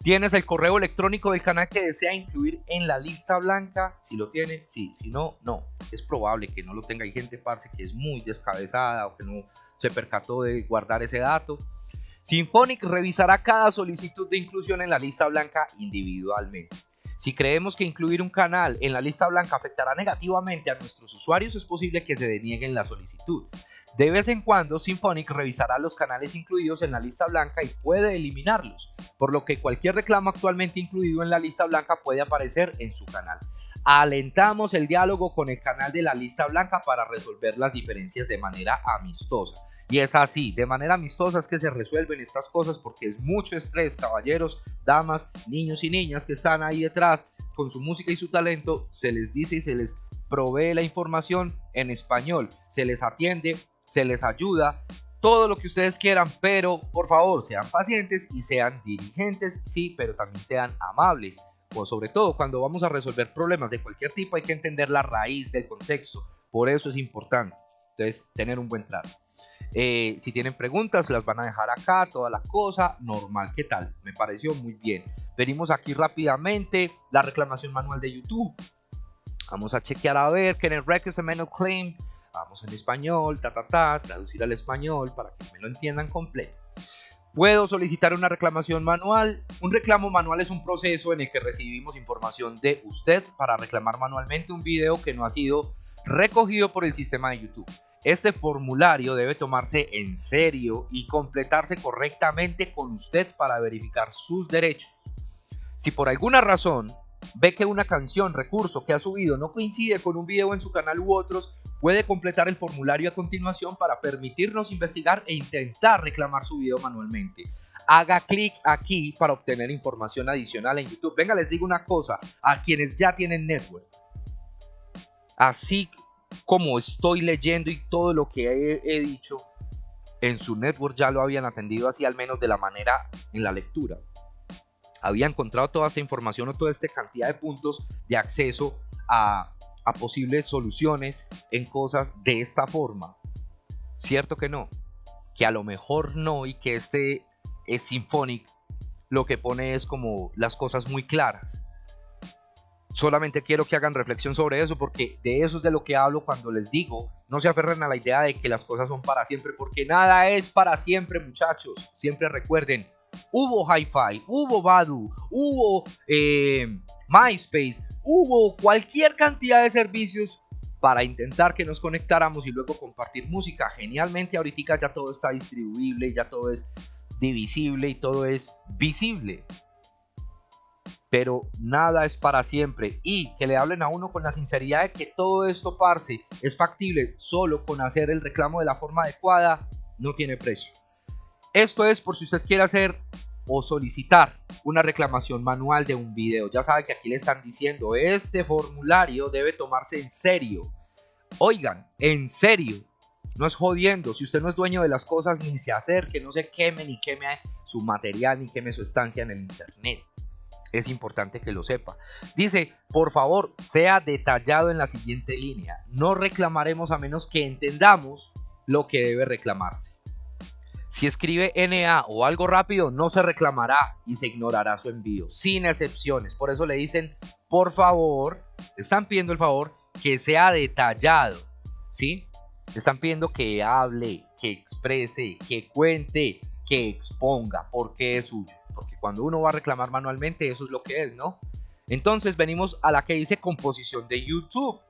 ¿Tienes el correo electrónico del canal que desea incluir en la lista blanca? Si lo tiene, sí, si no, no. Es probable que no lo tenga. Hay gente, parce, que es muy descabezada o que no se percató de guardar ese dato. Symphonic revisará cada solicitud de inclusión en la lista blanca individualmente. Si creemos que incluir un canal en la lista blanca afectará negativamente a nuestros usuarios, es posible que se denieguen la solicitud. De vez en cuando, Symphonic revisará los canales incluidos en la lista blanca y puede eliminarlos, por lo que cualquier reclamo actualmente incluido en la lista blanca puede aparecer en su canal. Alentamos el diálogo con el canal de la lista blanca para resolver las diferencias de manera amistosa. Y es así, de manera amistosa es que se resuelven estas cosas porque es mucho estrés, caballeros, damas, niños y niñas que están ahí detrás con su música y su talento, se les dice y se les provee la información en español, se les atiende, se les ayuda, todo lo que ustedes quieran, pero por favor sean pacientes y sean dirigentes, sí, pero también sean amables. O sobre todo cuando vamos a resolver problemas de cualquier tipo hay que entender la raíz del contexto, por eso es importante. Entonces, tener un buen trato. Eh, si tienen preguntas, las van a dejar acá, toda la cosa, normal, ¿qué tal? Me pareció muy bien. Venimos aquí rápidamente la reclamación manual de YouTube. Vamos a chequear a ver que en el Records Amendment Claim, vamos en español, ta ta ta, traducir al español para que me lo entiendan completo. Puedo solicitar una reclamación manual. Un reclamo manual es un proceso en el que recibimos información de usted para reclamar manualmente un video que no ha sido recogido por el sistema de YouTube. Este formulario debe tomarse en serio y completarse correctamente con usted para verificar sus derechos. Si por alguna razón ve que una canción, recurso que ha subido no coincide con un video en su canal u otros, puede completar el formulario a continuación para permitirnos investigar e intentar reclamar su video manualmente. Haga clic aquí para obtener información adicional en YouTube. Venga, les digo una cosa, a quienes ya tienen network. Así como estoy leyendo y todo lo que he, dicho, en su network ya lo habían atendido así al menos de la manera en la lectura. Había encontrado toda esta información o toda esta cantidad de puntos de acceso a, posibles soluciones en cosas de esta forma. Cierto que no, que a lo mejor no y que este es Symphonic lo que pone es como las cosas muy claras. Solamente quiero que hagan reflexión sobre eso porque de eso es de lo que hablo cuando les digo, no se aferren a la idea de que las cosas son para siempre porque nada es para siempre muchachos, siempre recuerden, hubo Hi-Fi, hubo Badu, hubo eh, MySpace, hubo cualquier cantidad de servicios para intentar que nos conectáramos y luego compartir música. Genialmente ahorita ya todo está distribuible, ya todo es divisible y todo es visible pero nada es para siempre y que le hablen a uno con la sinceridad de que todo esto, parce, es factible solo con hacer el reclamo de la forma adecuada, no tiene precio. Esto es por si usted quiere hacer o solicitar una reclamación manual de un video. Ya sabe que aquí le están diciendo, este formulario debe tomarse en serio. Oigan, en serio. No es jodiendo, si usted no es dueño de las cosas, ni se acerque, no se queme, ni queme su material, ni queme su estancia en el internet es importante que lo sepa. Dice, por favor, sea detallado en la siguiente línea. No reclamaremos a menos que entendamos lo que debe reclamarse. Si escribe NA o algo rápido, no se reclamará y se ignorará su envío, sin excepciones. Por eso le dicen, por favor, están pidiendo el favor que sea detallado, ¿sí? Están pidiendo que hable, que exprese, que cuente, que exponga por qué es suyo porque cuando uno va a reclamar manualmente eso es lo que es, ¿no? Entonces venimos a la que dice composición de YouTube.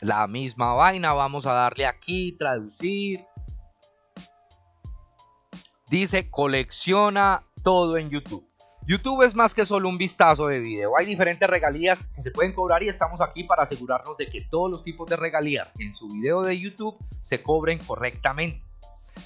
La misma vaina, vamos a darle aquí, traducir. Dice colecciona todo en YouTube. YouTube es más que solo un vistazo de video. Hay diferentes regalías que se pueden cobrar y estamos aquí para asegurarnos de que todos los tipos de regalías en su video de YouTube se cobren correctamente.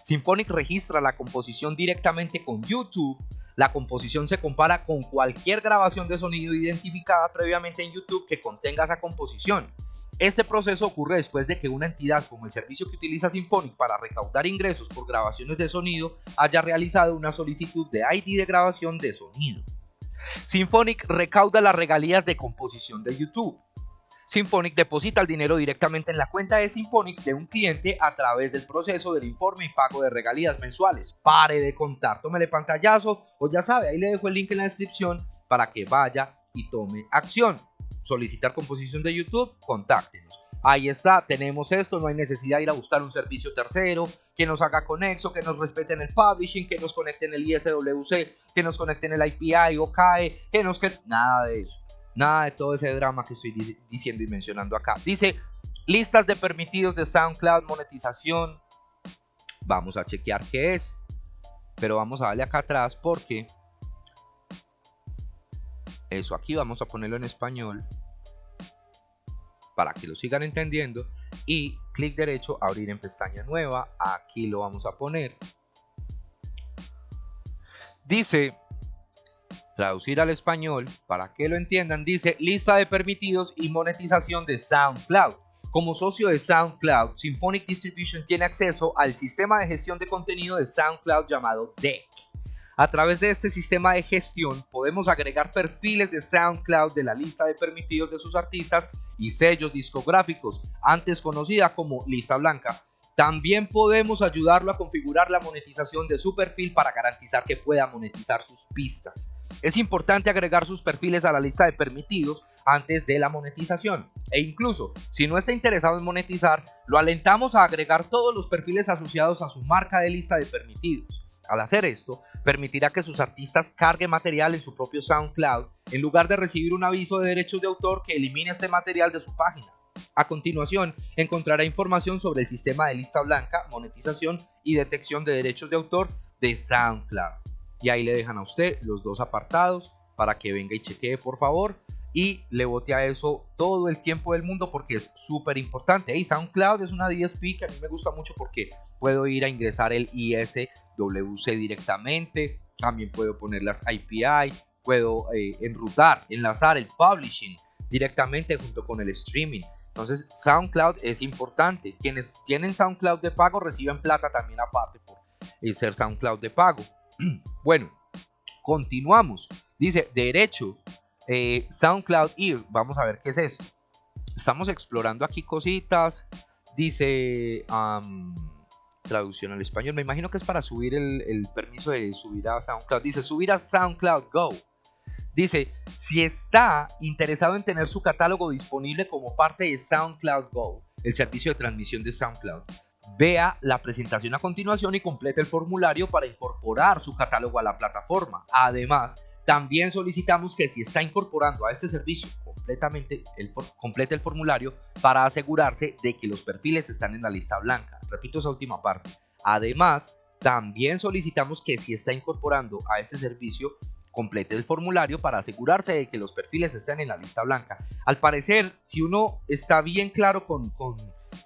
Symphonic registra la composición directamente con YouTube. La composición se compara con cualquier grabación de sonido identificada previamente en YouTube que contenga esa composición. Este proceso ocurre después de que una entidad como el servicio que utiliza Symphonic para recaudar ingresos por grabaciones de sonido haya realizado una solicitud de ID de grabación de sonido. Symphonic recauda las regalías de composición de YouTube. Symphonic deposita el dinero directamente en la cuenta de Symphonic de un cliente a través del proceso del informe y pago de regalías mensuales. Pare de contar, tómele pantallazo o ya sabe, ahí le dejo el link en la descripción para que vaya y tome acción. Solicitar composición de YouTube, contáctenos. Ahí está, tenemos esto, no hay necesidad de ir a buscar un servicio tercero que nos haga conexo, que nos respeten el publishing, que nos conecten el ISWC, que nos conecten el IPI o CAE, que nos... Nada de eso. Nada de todo ese drama que estoy diciendo y mencionando acá. Dice, listas de permitidos de SoundCloud, monetización. Vamos a chequear qué es. Pero vamos a darle acá atrás porque... Eso, aquí vamos a ponerlo en español. Para que lo sigan entendiendo y clic derecho abrir en pestaña nueva aquí lo vamos a poner dice traducir al español para que lo entiendan dice lista de permitidos y monetización de SoundCloud como socio de SoundCloud, Symphonic Distribution tiene acceso al sistema de gestión de contenido de SoundCloud llamado Deck. A través de este sistema de gestión podemos agregar perfiles de SoundCloud de la lista de permitidos de sus artistas y sellos discográficos, antes conocida como lista blanca. También podemos ayudarlo a configurar la monetización de su perfil para garantizar que pueda monetizar sus pistas. Es importante agregar sus perfiles a la lista de permitidos antes de la monetización. E incluso, si no está interesado en monetizar, lo alentamos a agregar todos los perfiles asociados a su marca de lista de permitidos. Al hacer esto, permitirá que sus artistas carguen material en su propio SoundCloud en lugar de recibir un aviso de derechos de autor que elimine este material de su página. A continuación, encontrará información sobre el sistema de lista blanca, monetización y detección de derechos de autor de SoundCloud. Y ahí le dejan a usted los dos apartados para que venga y chequee por favor y le bote a eso todo el tiempo del mundo porque es súper importante. Y SoundCloud es una DSP que a mí me gusta mucho porque puedo ir a ingresar el ISWC directamente, también puedo poner las API, puedo eh, enrutar, enlazar el publishing directamente junto con el streaming. Entonces SoundCloud es importante. Quienes tienen SoundCloud de pago reciben plata también aparte por eh, ser SoundCloud de pago. <clears throat> bueno, continuamos. Dice derecho eh, SoundCloud Ear, vamos a ver qué es eso. Estamos explorando aquí cositas. Dice traducción al español. Me imagino que es para subir el, permiso de subir a SoundCloud. Dice subir a SoundCloud Go. Dice, si está interesado en tener su catálogo disponible como parte de SoundCloud Go, el servicio de transmisión de SoundCloud, vea la presentación a continuación y complete el formulario para incorporar su catálogo a la plataforma. Además, también solicitamos que si está incorporando a este servicio completamente el, complete el formulario para asegurarse de que los perfiles están en la lista blanca. Repito esa última parte. Además, también solicitamos que si está incorporando a este servicio complete el formulario para asegurarse de que los perfiles estén en la lista blanca. Al parecer, si uno está bien claro con, con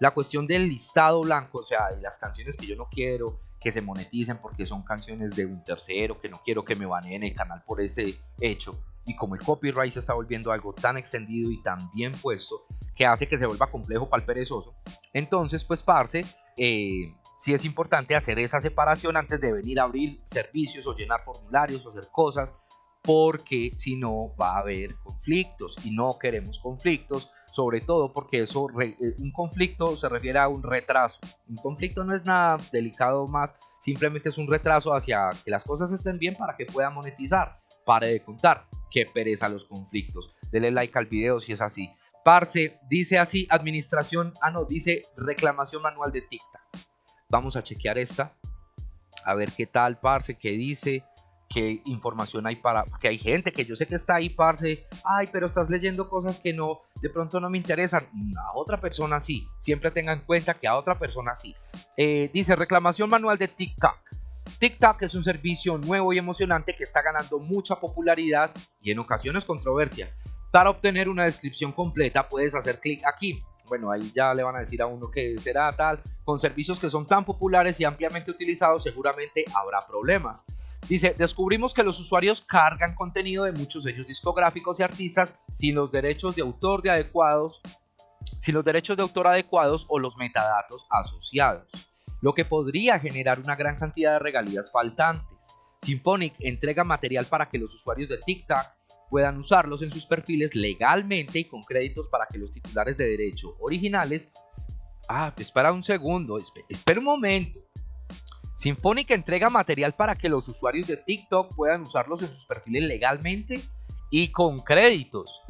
la cuestión del listado blanco, o sea, de las canciones que yo no quiero, que se moneticen porque son canciones de un tercero, que no quiero que me baneen el canal por ese hecho. Y como el copyright se está volviendo algo tan extendido y tan bien puesto, que hace que se vuelva complejo para el perezoso, entonces pues parce, eh, sí es importante hacer esa separación antes de venir a abrir servicios o llenar formularios o hacer cosas porque si no va a haber conflictos y no queremos conflictos, sobre todo porque eso eh, un conflicto se refiere a un retraso. Un conflicto no es nada delicado más, simplemente es un retraso hacia que las cosas estén bien para que pueda monetizar. Pare de contar, que pereza los conflictos. Dele like al video si es así. Parce, dice así, administración, ah no, dice reclamación manual de TikTok. Vamos a chequear esta. A ver qué tal, parce, qué dice qué información hay para, porque hay gente que yo sé que está ahí, parce, ay, pero estás leyendo cosas que no, de pronto no me interesan, a otra persona sí, siempre tenga en cuenta que a otra persona sí. Eh, dice reclamación manual de TikTok. TikTok es un servicio nuevo y emocionante que está ganando mucha popularidad y en ocasiones controversia. Para obtener una descripción completa puedes hacer clic aquí. Bueno, ahí ya le van a decir a uno que será tal. Con servicios que son tan populares y ampliamente utilizados seguramente habrá problemas. Dice, descubrimos que los usuarios cargan contenido de muchos sellos discográficos y artistas sin los derechos de autor de adecuados, sin los derechos de autor adecuados o los metadatos asociados, lo que podría generar una gran cantidad de regalías faltantes. Symphonic entrega material para que los usuarios de TikTok puedan usarlos en sus perfiles legalmente y con créditos para que los titulares de derecho originales... Ah, espera un segundo, espera un momento. Symphonic entrega material para que los usuarios de TikTok puedan usarlos en sus perfiles legalmente y con créditos.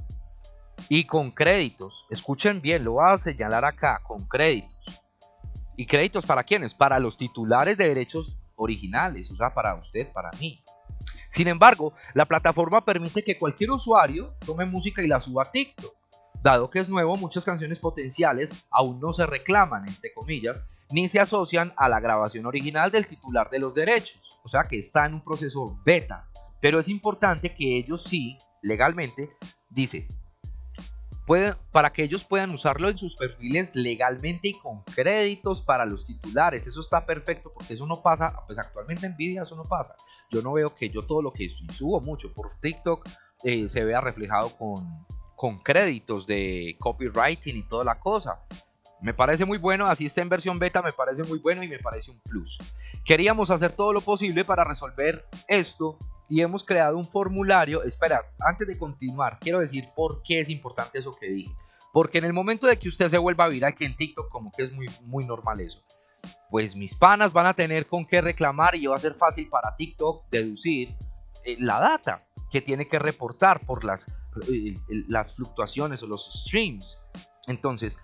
Y con créditos. Escuchen bien, lo voy a señalar acá, con créditos. ¿Y créditos para quiénes? Para los titulares de derechos originales, o sea, para usted, para mí. Sin embargo, la plataforma permite que cualquier usuario tome música y la suba a TikTok. Dado que es nuevo, muchas canciones potenciales aún no se reclaman, entre comillas, ni se asocian a la grabación original del titular de los derechos, o sea que está en un proceso beta. Pero es importante que ellos sí, legalmente, dice, para que ellos puedan usarlo en sus perfiles legalmente y con créditos para los titulares. Eso está perfecto porque eso no pasa, pues actualmente en Nvidia eso no pasa. Yo no veo que yo todo lo que subo mucho por TikTok eh, se vea reflejado con, con créditos de copywriting y toda la cosa. Me parece muy bueno, así está en versión beta, me parece muy bueno y me parece un plus. Queríamos hacer todo lo posible para resolver esto y hemos creado un formulario. Espera, antes de continuar, quiero decir por qué es importante eso que dije. Porque en el momento de que usted se vuelva viral, que en TikTok como que es muy, muy normal eso, pues mis panas van a tener con qué reclamar y va a ser fácil para TikTok deducir eh, la data que tiene que reportar por las, eh, las fluctuaciones o los streams. Entonces,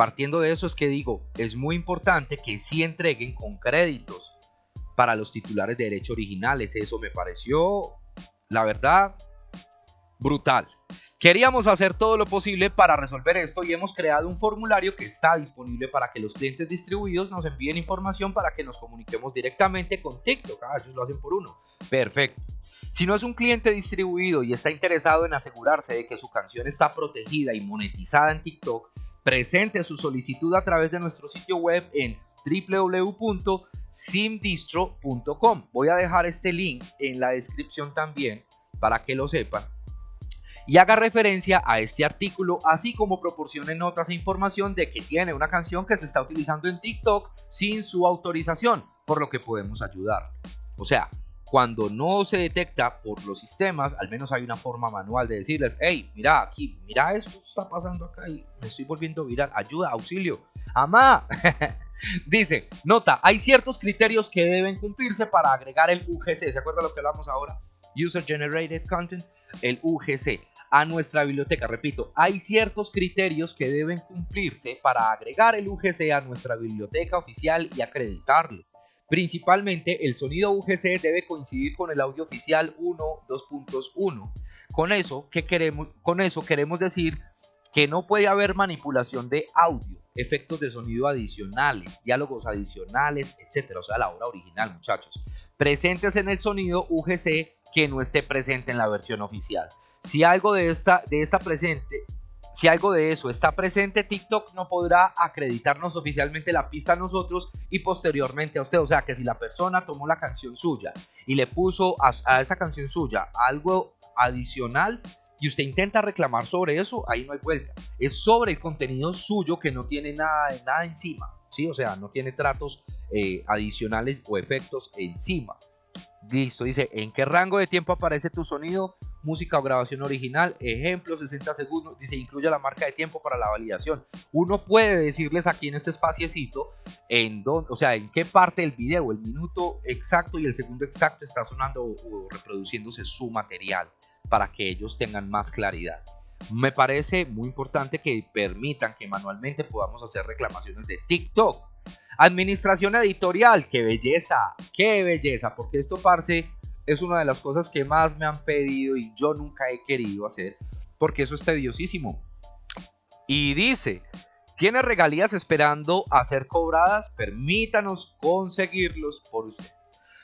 Partiendo de eso es que digo, es muy importante que sí entreguen con créditos para los titulares de derecho originales. Eso me pareció, la verdad, brutal. Queríamos hacer todo lo posible para resolver esto y hemos creado un formulario que está disponible para que los clientes distribuidos nos envíen información para que nos comuniquemos directamente con TikTok. Ah, ellos lo hacen por uno. Perfecto. Si no es un cliente distribuido y está interesado en asegurarse de que su canción está protegida y monetizada en TikTok, presente su solicitud a través de nuestro sitio web en www.simdistro.com. Voy a dejar este link en la descripción también para que lo sepan y haga referencia a este artículo, así como proporcione notas e información de que tiene una canción que se está utilizando en TikTok sin su autorización, por lo que podemos ayudar. O sea, cuando no se detecta por los sistemas, al menos hay una forma manual de decirles, hey, mira aquí, mira esto está pasando acá y me estoy volviendo viral, ayuda, auxilio, amá. <laughs> Dice, nota, hay ciertos criterios que deben cumplirse para agregar el UGC, ¿se acuerda lo que hablamos ahora? User Generated Content, el UGC, a nuestra biblioteca. Repito, hay ciertos criterios que deben cumplirse para agregar el UGC a nuestra biblioteca oficial y acreditarlo. Principalmente el sonido UGC debe coincidir con el audio oficial 1, 2.1. Con eso, ¿qué queremos? Con eso queremos decir que no puede haber manipulación de audio, efectos de sonido adicionales, diálogos adicionales, etcétera, o sea, la obra original, muchachos. Presentes en el sonido UGC que no esté presente en la versión oficial. Si algo de esta, de esta presente si algo de eso está presente, TikTok no podrá acreditarnos oficialmente la pista a nosotros y posteriormente a usted. O sea que si la persona tomó la canción suya y le puso a, esa canción suya algo adicional y usted intenta reclamar sobre eso, ahí no hay vuelta. Es sobre el contenido suyo que no tiene nada, nada encima. ¿sí? O sea, no tiene tratos eh, adicionales o efectos encima. Listo, dice, ¿en qué rango de tiempo aparece tu sonido? música o grabación original, ejemplo 60 segundos, dice incluye la marca de tiempo para la validación. Uno puede decirles aquí en este espaciecito en dónde, o sea, en qué parte del video, el minuto exacto y el segundo exacto está sonando o reproduciéndose su material para que ellos tengan más claridad. Me parece muy importante que permitan que manualmente podamos hacer reclamaciones de TikTok. Administración editorial, qué belleza, qué belleza, porque esto parce es una de las cosas que más me han pedido y yo nunca he querido hacer porque eso es tediosísimo. Y dice, ¿tiene regalías esperando a ser cobradas? Permítanos conseguirlos por usted.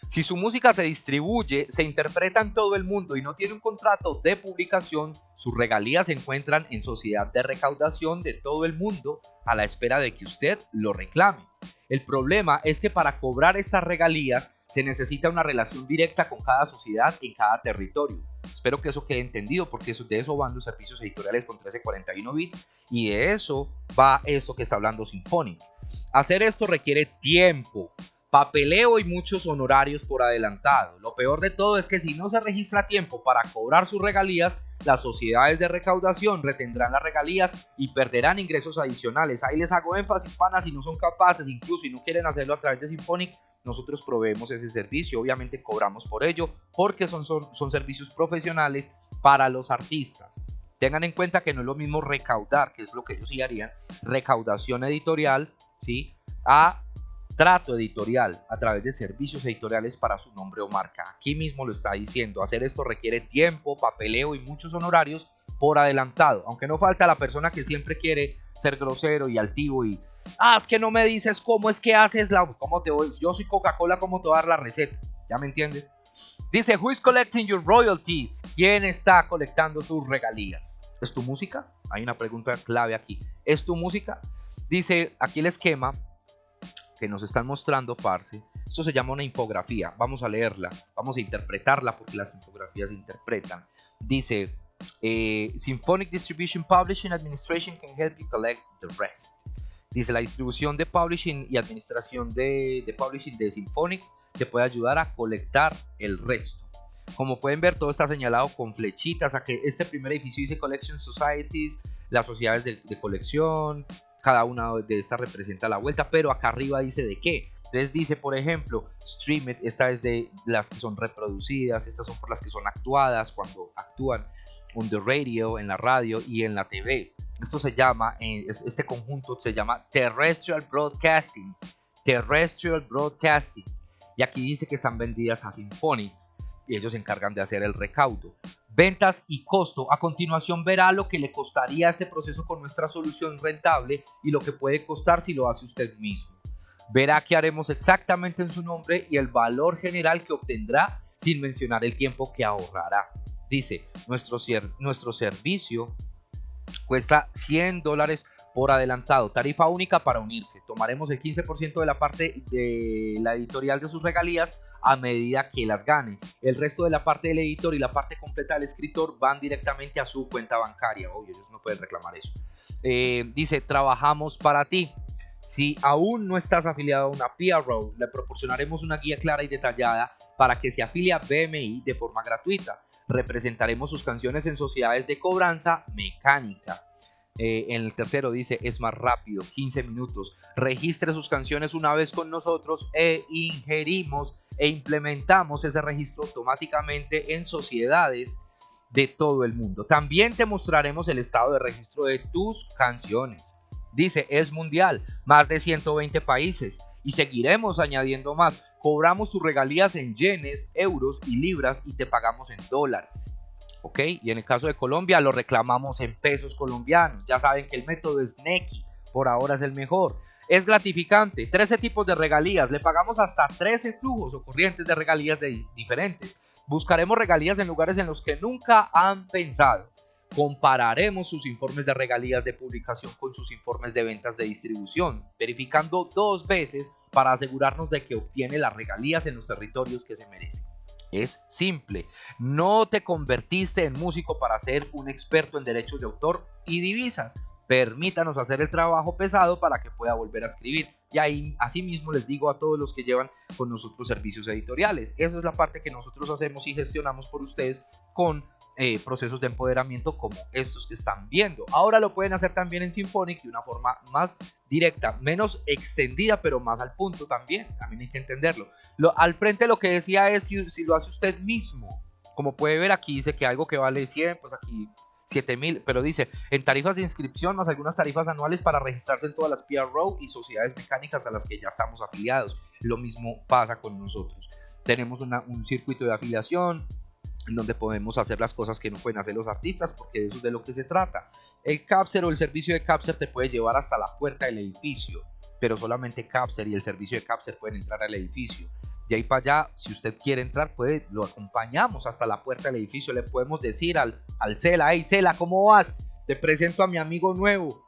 Si su música se distribuye, se interpreta en todo el mundo y no tiene un contrato de publicación, sus regalías se encuentran en sociedad de recaudación de todo el mundo a la espera de que usted lo reclame. El problema es que para cobrar estas regalías se necesita una relación directa con cada sociedad en cada territorio. Espero que eso quede entendido porque de eso van los servicios editoriales con 1341 bits y de eso va eso que está hablando Symphonic. Hacer esto requiere tiempo, papeleo y muchos honorarios por adelantado. Lo peor de todo es que si no se registra tiempo para cobrar sus regalías, las sociedades de recaudación retendrán las regalías y perderán ingresos adicionales. Ahí les hago énfasis, panas, si no son capaces, incluso y no quieren hacerlo a través de Symphonic, nosotros proveemos ese servicio, obviamente cobramos por ello, porque son, son, son servicios profesionales para los artistas. Tengan en cuenta que no es lo mismo recaudar, que es lo que ellos sí harían, recaudación editorial, ¿sí? A trato editorial a través de servicios editoriales para su nombre o marca. Aquí mismo lo está diciendo, hacer esto requiere tiempo, papeleo y muchos honorarios por adelantado, aunque no falta la persona que siempre quiere ser grosero y altivo y, ah, es que no me dices cómo es que haces la, cómo te voy, yo soy Coca-Cola, cómo te voy a dar la receta, ¿ya me entiendes? Dice, who is collecting your royalties? ¿Quién está colectando sus regalías? ¿Es tu música? Hay una pregunta clave aquí. ¿Es tu música? Dice aquí el esquema que nos están mostrando, Parce. Esto se llama una infografía. Vamos a leerla, vamos a interpretarla porque las infografías se interpretan. Dice, eh, Symphonic Distribution Publishing Administration can help you collect the rest. Dice, la distribución de publishing y administración de, de publishing de Symphonic te puede ayudar a colectar el resto. Como pueden ver, todo está señalado con flechitas. A que este primer edificio dice Collection Societies, las sociedades de, colección, cada una de estas representa la vuelta, pero acá arriba dice de qué. Entonces dice, por ejemplo, Streamed, esta es de las que son reproducidas, estas son por las que son actuadas cuando actúan on the radio, en la radio y en la TV. Esto se llama, eh, este conjunto se llama Terrestrial Broadcasting. Terrestrial Broadcasting y aquí dice que están vendidas a Symphonic y ellos se encargan de hacer el recaudo. Ventas y costo. A continuación verá lo que le costaría este proceso con nuestra solución rentable y lo que puede costar si lo hace usted mismo. Verá qué haremos exactamente en su nombre y el valor general que obtendrá sin mencionar el tiempo que ahorrará. Dice, nuestro, nuestro servicio cuesta 100 dólares por adelantado. Tarifa única para unirse. Tomaremos el 15% de la parte de la editorial de sus regalías a medida que las gane. El resto de la parte del editor y la parte completa del escritor van directamente a su cuenta bancaria. Obvio, ellos no pueden reclamar eso. Eh, dice, trabajamos para ti. Si aún no estás afiliado a una PRO, le proporcionaremos una guía clara y detallada para que se afilie a BMI de forma gratuita. Representaremos sus canciones en sociedades de cobranza mecánica. Eh, en el tercero dice es más rápido, 15 minutos. Registre sus canciones una vez con nosotros e ingerimos e implementamos ese registro automáticamente en sociedades de todo el mundo. También te mostraremos el estado de registro de tus canciones. Dice, es mundial, más de 120 países y seguiremos añadiendo más. Cobramos tus regalías en yenes, euros y libras y te pagamos en dólares. ¿Ok? Y en el caso de Colombia lo reclamamos en pesos colombianos. Ya saben que el método es NECI, por ahora es el mejor. Es gratificante, 13 tipos de regalías, le pagamos hasta 13 flujos o corrientes de regalías de diferentes. Buscaremos regalías en lugares en los que nunca han pensado. Compararemos sus informes de regalías de publicación con sus informes de ventas de distribución, verificando dos veces para asegurarnos de que obtiene las regalías en los territorios que se merecen. Es simple. No te convertiste en músico para ser un experto en derechos de autor y divisas. Permítanos hacer el trabajo pesado para que pueda volver a escribir. Y ahí, asimismo, les digo a todos los que llevan con nosotros servicios editoriales. Esa es la parte que nosotros hacemos y gestionamos por ustedes con eh, procesos de empoderamiento como estos que están viendo. Ahora lo pueden hacer también en Symphonic de una forma más directa, menos extendida, pero más al punto también. También hay que entenderlo. Lo, al frente lo que decía es si, lo hace usted mismo. Como puede ver aquí dice que algo que vale 100, pues aquí 7000, pero dice en tarifas de inscripción más algunas tarifas anuales para registrarse en todas las PRO y sociedades mecánicas a las que ya estamos afiliados. Lo mismo pasa con nosotros. Tenemos un circuito de afiliación, donde podemos hacer las cosas que no pueden hacer los artistas, porque eso es de lo que se trata. El Capser o el servicio de Capser te puede llevar hasta la puerta del edificio, pero solamente Capser y el servicio de Capser pueden entrar al edificio. De ahí para allá, si usted quiere entrar, puede, lo acompañamos hasta la puerta del edificio. Le podemos decir al, al Cela, hey Cela, ¿cómo vas? Te presento a mi amigo nuevo.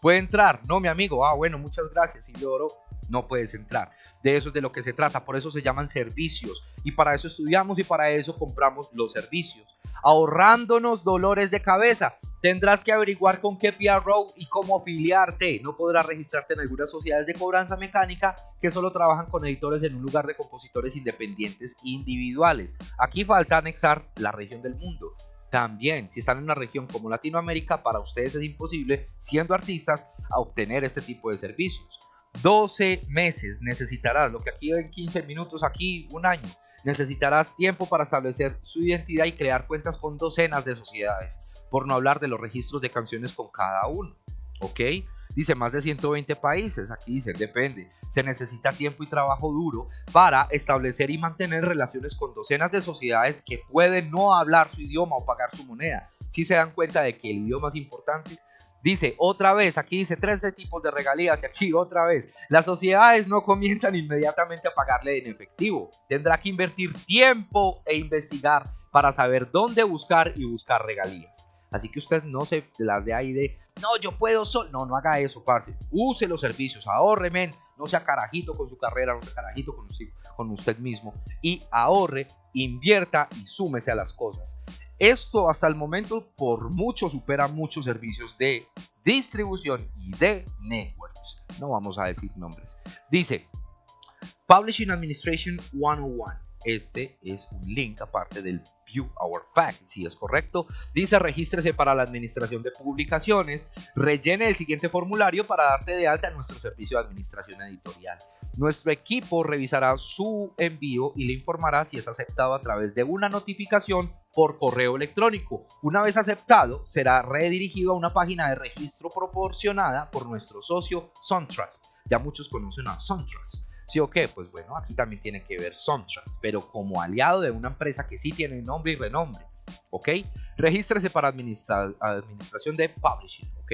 ¿Puede entrar? No, mi amigo. Ah, bueno, muchas gracias. Y lloro no puedes entrar. De eso es de lo que se trata, por eso se llaman servicios y para eso estudiamos y para eso compramos los servicios. Ahorrándonos dolores de cabeza, tendrás que averiguar con qué PRO y cómo afiliarte. No podrás registrarte en algunas sociedades de cobranza mecánica que solo trabajan con editores en un lugar de compositores independientes individuales. Aquí falta anexar la región del mundo. También, si están en una región como Latinoamérica, para ustedes es imposible, siendo artistas, obtener este tipo de servicios. 12 meses necesitarás, lo que aquí en 15 minutos, aquí un año. Necesitarás tiempo para establecer su identidad y crear cuentas con docenas de sociedades, por no hablar de los registros de canciones con cada uno. ¿Ok? Dice más de 120 países, aquí dice, depende. Se necesita tiempo y trabajo duro para establecer y mantener relaciones con docenas de sociedades que pueden no hablar su idioma o pagar su moneda. Si se dan cuenta de que el idioma es importante, Dice, otra vez, aquí dice 13 tipos de regalías y aquí otra vez. Las sociedades no comienzan inmediatamente a pagarle en efectivo. Tendrá que invertir tiempo e investigar para saber dónde buscar y buscar regalías. Así que usted no se las de ahí de, no, yo puedo solo. No, no haga eso, parce. Use los servicios, ahorre, men. No sea carajito con su carrera, no sea carajito con con usted mismo. Y ahorre, invierta y súmese a las cosas. Esto hasta el momento por mucho supera muchos servicios de distribución y de networks. No vamos a decir nombres. Dice Publishing Administration 101. Este es un link aparte del View Our Facts, si es correcto. Dice regístrese para la administración de publicaciones, rellene el siguiente formulario para darte de alta en nuestro servicio de administración editorial. Nuestro equipo revisará su envío y le informará si es aceptado a través de una notificación por correo electrónico. Una vez aceptado, será redirigido a una página de registro proporcionada por nuestro socio SunTrust. Ya muchos conocen a SunTrust. ¿Sí o qué? Pues bueno, aquí también tiene que ver Sontras, pero como aliado de una empresa que sí tiene nombre y renombre. ¿Ok? Regístrese para administración de publishing. ¿Ok?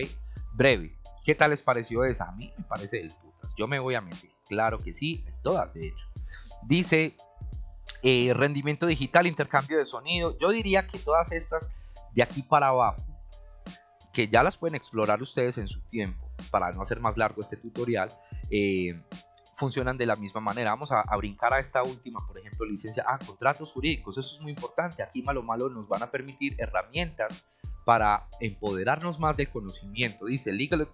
Breve. ¿Qué tal les pareció esa? A mí me parece del putas. Yo me voy a meter. Claro que sí, en todas de hecho. Dice eh, rendimiento digital, intercambio de sonido. Yo diría que todas estas de aquí para abajo, que ya las pueden explorar ustedes en su tiempo, para no hacer más largo este tutorial, eh, funcionan de la misma manera. Vamos a, brincar a esta última, por ejemplo, licencia. Ah, contratos jurídicos, eso es muy importante. Aquí malo malo nos van a permitir herramientas para empoderarnos más del conocimiento. Dice legal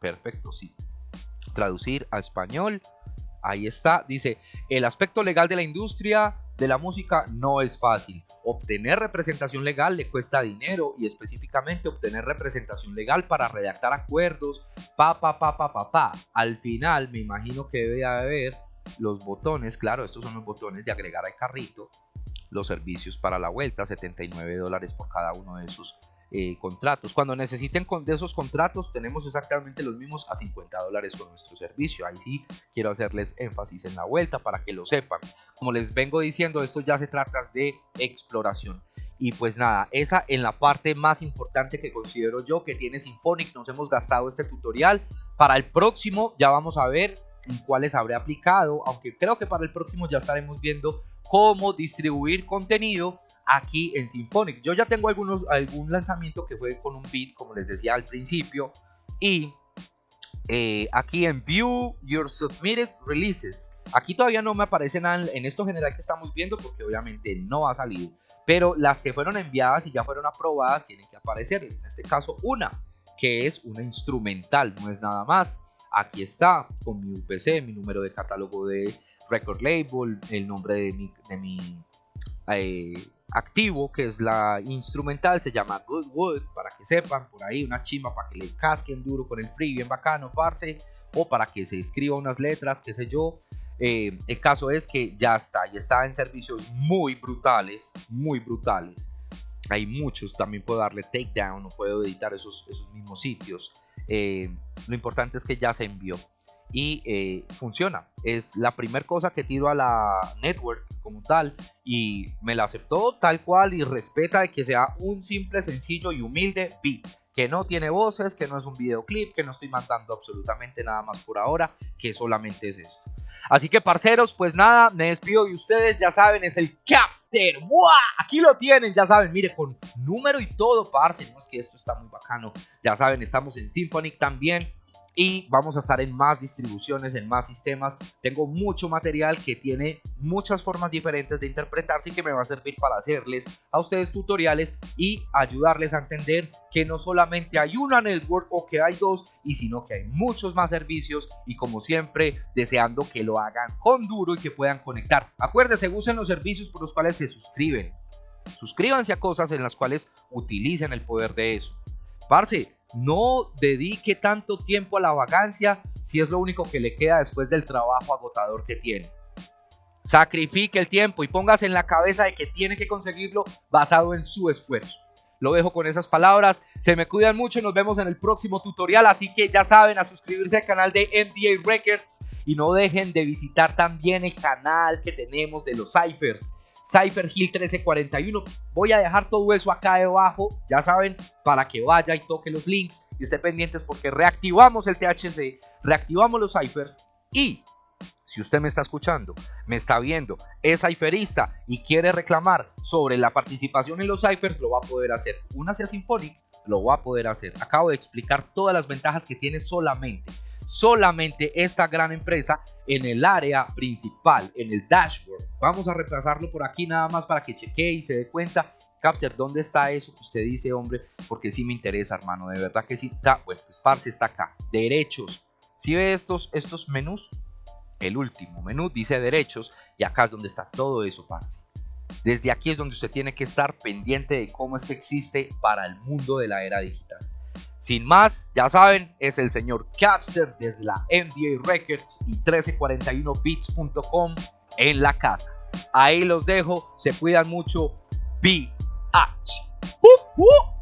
perfecto, sí. Traducir a español, ahí está. Dice, el aspecto legal de la industria de la música no es fácil. Obtener representación legal le cuesta dinero y específicamente obtener representación legal para redactar acuerdos, pa, pa, pa, pa. Al final me imagino que debe haber los botones, claro, estos son los botones de agregar al carrito, los servicios para la vuelta, 79 dólares por cada uno de esos eh, contratos. Cuando necesiten de esos contratos, tenemos exactamente los mismos a 50 dólares con nuestro servicio. Ahí sí quiero hacerles énfasis en la vuelta para que lo sepan. Como les vengo diciendo, esto ya se trata de exploración. Y pues nada, esa en la parte más importante que considero yo que tiene Symphonic. Nos hemos gastado este tutorial. Para el próximo ya vamos a ver en cuáles habré aplicado. Aunque creo que para el próximo ya estaremos viendo cómo distribuir contenido aquí en Symphonic. Yo ya tengo algunos, algún lanzamiento que fue con un beat, como les decía al principio. Y eh, aquí en View Your Submitted Releases. Aquí todavía no me aparece nada en esto general que estamos viendo porque obviamente no ha salido. Pero las que fueron enviadas y ya fueron aprobadas tienen que aparecer. En este caso una, que es una instrumental, no es nada más. Aquí está con mi UPC, mi número de catálogo de record label, el nombre de mi, de mi eh, activo, que es la instrumental, se llama Goodwood, para que sepan, por ahí una chimba para que le casquen duro con el free, bien bacano, parce, o para que se escriba unas letras, qué sé yo. Eh, el caso es que ya está, y está en servicios muy brutales, muy brutales. Hay muchos, también puedo darle takedown, no puedo editar esos, esos mismos sitios. Eh, lo importante es que ya se envió y eh, funciona. Es la primera cosa que tiro a la network como tal y me la aceptó tal cual y respeta de que sea un simple, sencillo y humilde beat. Que no tiene voces, que no es un videoclip, que no estoy mandando absolutamente nada más por ahora, que solamente es esto. Así que parceros, pues nada, me despido y ustedes ya saben, es el Capster. Aquí lo tienen, ya saben, mire, con número y todo, parce, no es que esto está muy bacano. Ya saben, estamos en Symphonic también y vamos a estar en más distribuciones, en más sistemas. Tengo mucho material que tiene muchas formas diferentes de interpretarse y que me va a servir para hacerles a ustedes tutoriales y ayudarles a entender que no solamente hay una network o que hay dos, y sino que hay muchos más servicios y como siempre deseando que lo hagan con duro y que puedan conectar. Acuérdense, usen los servicios por los cuales se suscriben. Suscríbanse a cosas en las cuales utilicen el poder de eso. Parce, no dedique tanto tiempo a la vacancia si es lo único que le queda después del trabajo agotador que tiene. Sacrifique el tiempo y póngase en la cabeza de que tiene que conseguirlo basado en su esfuerzo. Lo dejo con esas palabras. Se me cuidan mucho y nos vemos en el próximo tutorial. Así que ya saben, a suscribirse al canal de NBA Records. Y no dejen de visitar también el canal que tenemos de los Cyphers. Cypher Hill 1341. Voy a dejar todo eso acá debajo, ya saben, para que vaya y toque los links y esté pendientes porque reactivamos el THC, reactivamos los ciphers y si usted me está escuchando, me está viendo, es cipherista y quiere reclamar sobre la participación en los ciphers, lo va a poder hacer. Una sea Symphonic, lo va a poder hacer. Acabo de explicar todas las ventajas que tiene solamente, solamente esta gran empresa en el área principal, en el dashboard. Vamos a repasarlo por aquí nada más para que chequee y se dé cuenta. Capster, ¿dónde está eso que usted dice, hombre? Porque sí me interesa, hermano, de verdad que sí está. Bueno, pues parce está acá. Derechos. Si ve estos, estos menús, el último menú dice derechos y acá es donde está todo eso, parce. Desde aquí es donde usted tiene que estar pendiente de cómo es que existe para el mundo de la era digital. Sin más, ya saben, es el señor Capster desde la NBA Records y 1341bits.com en la casa. Ahí los dejo, se cuidan mucho. BH. Uh, uh.